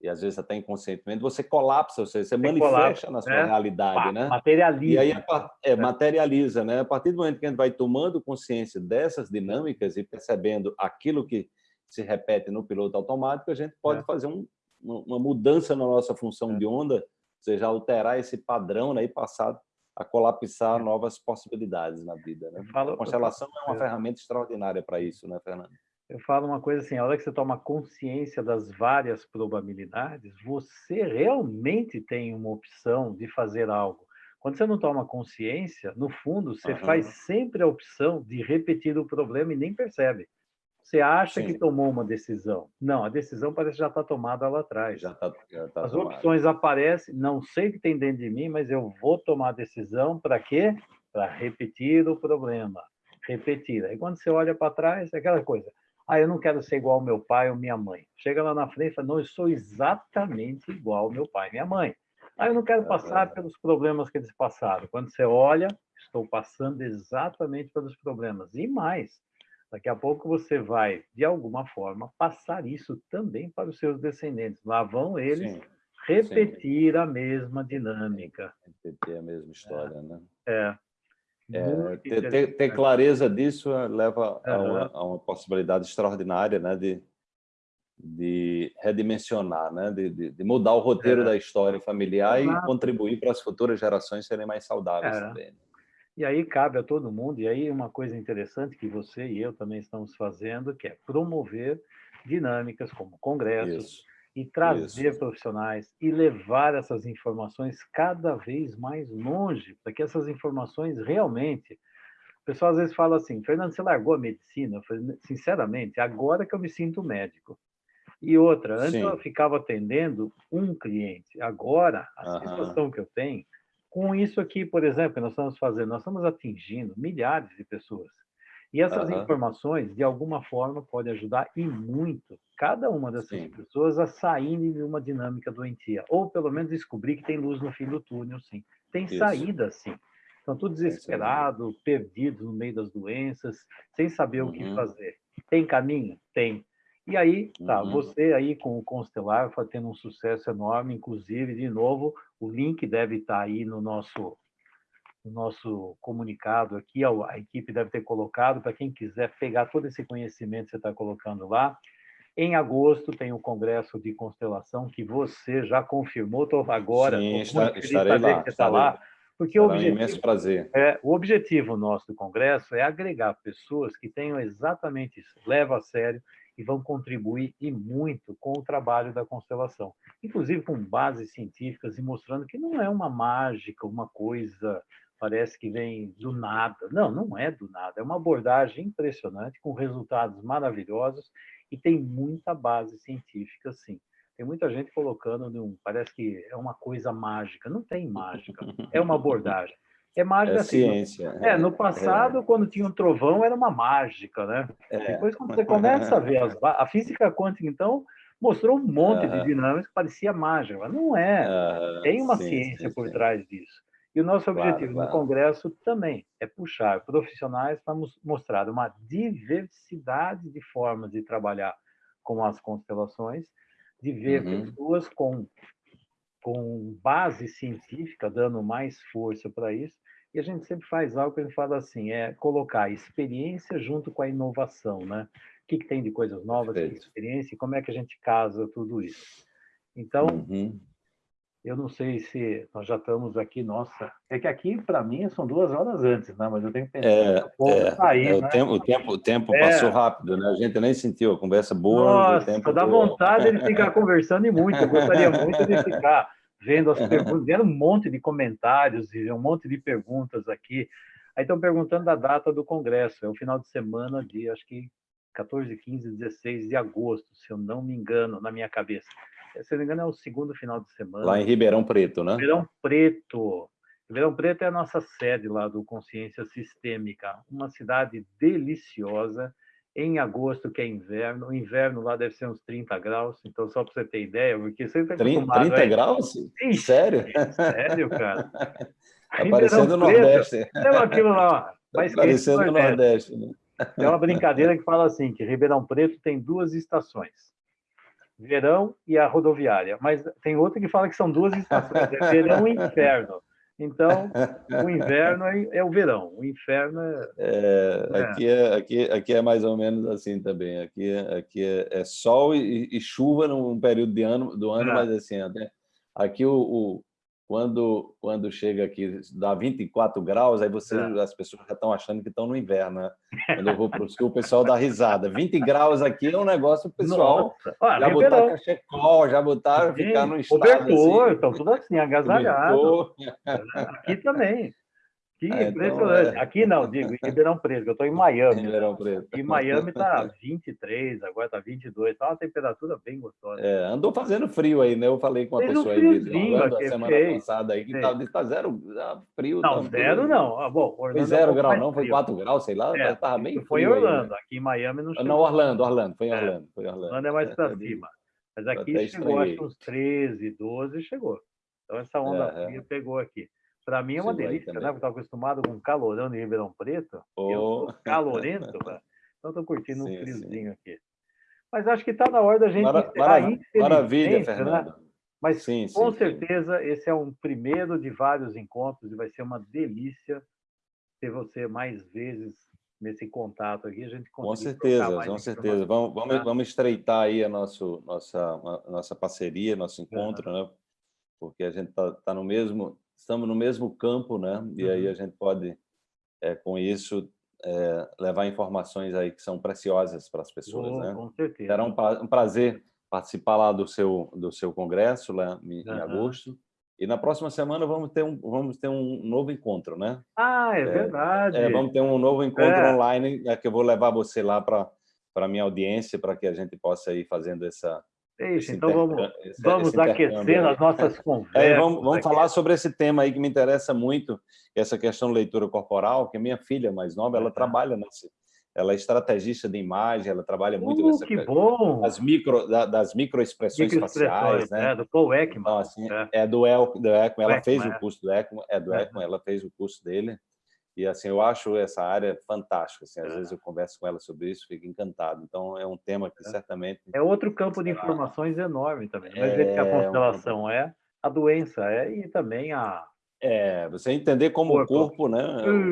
e às vezes até inconscientemente, você colapsa, ou seja, você, você manifesta colapsa, na sua né? realidade, né? Materializa. E aí é, materializa, né? A partir do momento que a gente vai tomando consciência dessas dinâmicas e percebendo aquilo que se repete no piloto automático, a gente pode é. fazer um, uma mudança na nossa função é. de onda, ou seja, alterar esse padrão né, e passar a colapsar é. novas possibilidades na vida. Né? Falo, a constelação é uma é. ferramenta extraordinária para isso, né, Fernando? Eu falo uma coisa assim, a hora que você toma consciência das várias probabilidades, você realmente tem uma opção de fazer algo. Quando você não toma consciência, no fundo, você uhum. faz sempre a opção de repetir o problema e nem percebe. Você acha Sim. que tomou uma decisão. Não, a decisão parece que já está tomada lá atrás. Já tá, já tá As tomado. opções aparecem, não sei o que tem dentro de mim, mas eu vou tomar a decisão para quê? Para repetir o problema. Repetir. Aí quando você olha para trás, é aquela coisa ah, eu não quero ser igual ao meu pai ou minha mãe. Chega lá na frente e fala, não, eu sou exatamente igual ao meu pai e minha mãe. Ah, eu não quero passar pelos problemas que eles passaram. Quando você olha, estou passando exatamente pelos problemas. E mais, daqui a pouco você vai, de alguma forma, passar isso também para os seus descendentes. Lá vão eles sim, repetir a mesma dinâmica. Repetir a mesma história, é. né? É. É, ter, ter, ter, clareza disso eh, leva a, uma, a, uma, possibilidade extraordinária né, de, de redimensionar, né, de, de, mudar o roteiro é. da história familiar Exato. e contribuir para as futuras gerações serem mais saudáveis é. também. Né? E aí cabe a todo mundo, e aí uma coisa interessante que você e eu também estamos fazendo, que é promover dinâmicas como congressos, Isso e trazer Isso. profissionais e levar essas informações cada vez mais longe, para que essas informações realmente pessoal às vezes fala assim, Fernando, você largou a medicina? Eu falei, sinceramente, agora que eu me sinto médico. E outra, antes Sim. eu ficava atendendo um cliente. Agora, a uhum. sensação que eu tenho, com isso aqui, por exemplo, que nós estamos fazendo, nós estamos atingindo milhares de pessoas. E essas uhum. informações, de alguma forma, podem ajudar e muito cada uma dessas sim. pessoas a saírem de uma dinâmica doentia, ou pelo menos descobrir que tem luz no fim do túnel, sim. Tem Isso. saída, sim. Estão todos desesperados, perdidos no meio das doenças, sem saber uhum. o que uhum. fazer. Tem caminho? Tem. E aí, tá, uhum. você aí com o Constelar está tendo um sucesso enorme, inclusive, de novo, o link deve estar tá aí no nosso no nosso comunicado aqui, a, equipe deve ter colocado, para quem quiser pegar todo esse conhecimento que você está colocando lá. Em agosto tem o Congresso de Constelação, que você já confirmou, estou agora, Sim, está, estarei lá, que está lá, porque o objetivo, um imenso prazer. É, o objetivo nosso do Congresso é agregar pessoas que tenham exatamente isso, levam a sério e vão contribuir e muito com o trabalho da constelação, inclusive com bases científicas e mostrando que não é uma mágica, uma coisa parece que vem do nada. Não, não é do nada. É uma abordagem impressionante, com resultados maravilhosos e tem muita base científica, sim. Tem muita gente colocando, num, parece que é uma coisa mágica. Não tem mágica, é uma abordagem. É mágica é assim. ciência. É, no passado, é. quando tinha um trovão, era uma mágica, né? É. Depois, quando você começa a ver as, a física quântica, então, mostrou um monte de dinâmicas que parecia mágica, mas não é. Tem uma sim, ciência sim, por sim. trás disso. E o nosso objetivo claro, claro. no Congresso também é puxar profissionais para mostrar uma diversidade de formas de trabalhar com as constelações, de ver uhum. pessoas com, com base científica, dando mais força para isso. E a gente sempre faz algo que a gente fala assim, é colocar experiência junto com a inovação, né? O que, que tem de coisas novas, que experiência, e como é que a gente casa tudo isso. Então, uhum. Eu não sei se nós já estamos aqui, nossa. É que aqui, para mim, são duas horas antes, né? mas eu tenho que pensar é, é, sair, é, né? o tempo, o tempo, o tempo é. passou rápido, né? A gente nem sentiu a conversa boa. Nossa, dá vontade de ficar conversando e muito. Eu gostaria muito de ficar vendo as perguntas, vendo um monte de comentários e um monte de perguntas aqui. Aí estão perguntando da data do congresso. É o final de semana de, acho que 14, 15, 16 de agosto, se eu não me engano, na minha cabeça se não me engano, é o segundo final de semana. Lá em Ribeirão Preto, né? Ribeirão Preto. Ribeirão Preto é a nossa sede lá do Consciência Sistêmica, uma cidade deliciosa. Em agosto, que é inverno, o inverno lá deve ser uns 30 graus, então só para você ter ideia, porque você está 30, 30 graus? Ixi, sério? Sério, cara. Está parecendo o Nordeste. É aquilo lá, mais tá parecendo o Nordeste. Né? É uma brincadeira que fala assim, que Ribeirão Preto tem duas estações verão e a rodoviária. Mas tem outra que fala que são duas estações, é verão e inferno. Então, o inverno é, é o verão, o inferno é... é, é. Aqui, é aqui, aqui é mais ou menos assim também. Aqui, aqui é, é sol e, e, chuva num período de ano, do ano, é. mas assim, até, aqui o, o quando, quando chega aqui, dá 24 graus, aí você, é. as pessoas já estão achando que estão no inverno, né? Quando eu vou para o sul, o pessoal dá risada. 20 graus aqui é um negócio, pessoal ah, já botar cachecol, já botar, ficar no estado Cobertor, assim. estão tudo assim, agasalhado. Aqui também. Que ah, então, impressionante. Então, é... Aqui não, digo, em Ribeirão Preto, eu estou em Miami. Ribeirão Preto. E Miami está 23, agora está 22, está uma temperatura bem gostosa. É, andou fazendo frio aí, né? Eu falei com uma Fez pessoa um aí de Orlando a semana fez. passada aí, que está tá zero tá frio. Não, tá zero frio. não. Ah, bom, Orlando foi zero é grau, não, foi 4 graus, sei lá, é, estava bem Foi em Orlando, aí, né? aqui em Miami não chegou. Não, Orlando, Orlando, foi em é. Orlando. Foi Orlando. Orlando é mais para cima. Mas aqui chegou, acho uns 13, 12, chegou. Então essa onda fria pegou aqui. Para mim é uma delícia, né? Porque estava acostumado com calorão de Ribeirão Preto. Oh. Eu calorento, né? então estou curtindo sim, um friozinho sim. aqui. Mas acho que está na hora da gente Mara, mara, Maravilha, né? Fernando. Né? Mas sim, com certeza esse é um primeiro de vários encontros e vai ser uma delícia ter você mais vezes nesse contato aqui. A gente com certeza, com certeza. Vamos, vamos, vamos estreitar aí a nosso, nossa, a nossa parceria, nosso encontro, uhum. né? Porque a gente está tá no mesmo estamos no mesmo campo, né? E uhum. aí a gente pode, é, com isso, é, levar informações aí que são preciosas para as pessoas, oh, né? Com certeza. Era um, um, prazer participar lá do seu do seu congresso lá em, uhum. em agosto E na próxima semana vamos ter um, vamos ter um novo encontro, né? Ah, é, é verdade. É, vamos ter um novo encontro é. online, é que eu vou levar você lá para a minha audiência, para que a gente possa ir fazendo essa... Isso, então vamos, esse, vamos esse aquecer as nossas conversas. É, vamos vamos falar sobre esse tema aí que me interessa muito, essa questão de leitura corporal, que minha filha mais nova, ela trabalha nesse, ela é estrategista de imagem, ela trabalha muito uh, nessa que bom. das micro das microexpressões micro faciais, né? É, do Paul Ekman. Então, assim, é. é do, El, do Ekman, ela Ekman, fez é. o curso do Ekman, é do é. Ekman, ela fez o curso dele. E assim, eu acho essa área fantástica. Assim, às é. vezes eu converso com ela sobre isso, fico encantado. Então é um tema que certamente é outro campo de informações enorme também. Mas é, que a constelação um... é a doença é e também a é, você entender como corpo. o corpo, né?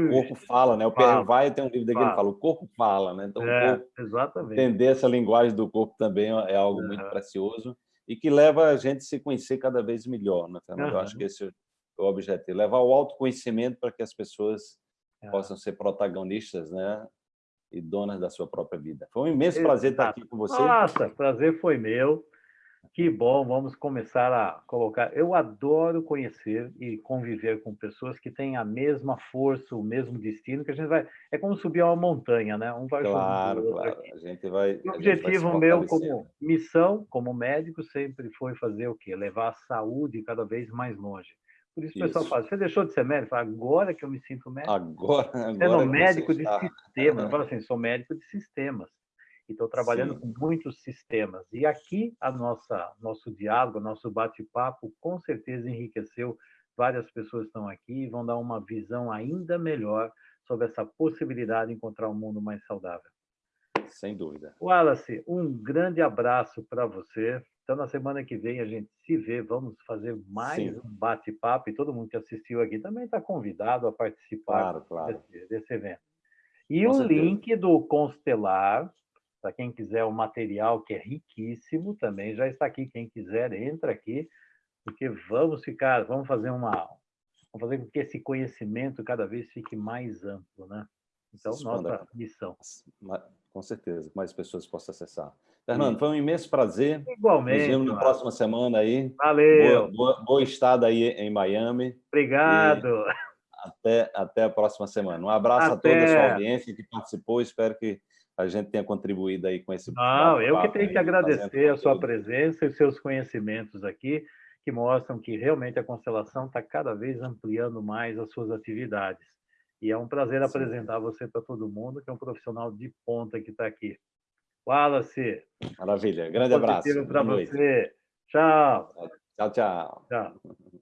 O corpo fala, né? O Pierre Vai tem um livro dele que fala, o corpo fala, né? Então, é, exatamente. entender essa linguagem do corpo também é algo muito precioso e que leva a gente a se conhecer cada vez melhor, né, Fernando? Uhum. Eu acho que esse é o objetivo, levar o autoconhecimento para que as pessoas é. Possam ser protagonistas, né? E donas da sua própria vida. Foi um imenso Exato. prazer estar aqui com você. Nossa, prazer foi meu. Que bom, vamos começar a colocar. Eu adoro conhecer e conviver com pessoas que têm a mesma força, o mesmo destino, que a gente vai. É como subir uma montanha, né? Um vai claro, claro. Aqui. A gente vai. O objetivo vai meu como missão, como médico, sempre foi fazer o quê? Levar a saúde cada vez mais longe. Por isso, isso. o pessoal fala: você deixou de ser médico? Fala, agora que eu me sinto médico. Agora, agora. Sendo médico de está... sistemas. Fala assim: sou médico de sistemas e estou trabalhando Sim. com muitos sistemas. E aqui a nossa nosso diálogo, nosso bate-papo, com certeza enriqueceu. Várias pessoas estão aqui e vão dar uma visão ainda melhor sobre essa possibilidade de encontrar um mundo mais saudável. Sem dúvida. Wallace, um grande abraço para você. Então, na semana que vem a gente se vê, vamos fazer mais Sim. um bate-papo e todo mundo que assistiu aqui também está convidado a participar claro, claro. Desse, desse, evento. E Com o certeza. link do Constelar para quem quiser o material, que é riquíssimo, também já está aqui. Quem quiser, entra aqui, porque vamos ficar, vamos fazer uma. Vamos fazer com que esse conhecimento cada vez fique mais amplo, né? Então, nossa missão. Com certeza, mais pessoas possam acessar. Fernando, foi um imenso prazer. Igualmente. Nos vemos na próxima semana aí. Valeu. Boa, boa, boa estada aí em Miami. Obrigado. E até, até a próxima semana. Um abraço até. a toda a sua audiência que participou. Espero que a gente tenha contribuído aí com esse Não, eu que tenho que agradecer a sua presença e seus conhecimentos aqui, que mostram que realmente a Constelação está cada vez ampliando mais as suas atividades. E é um prazer Sim. apresentar você para todo mundo, que é um profissional de ponta que está aqui. Wallace. Maravilha. Grande um abraço. para você. Tchau. Tchau, tchau. Tchau.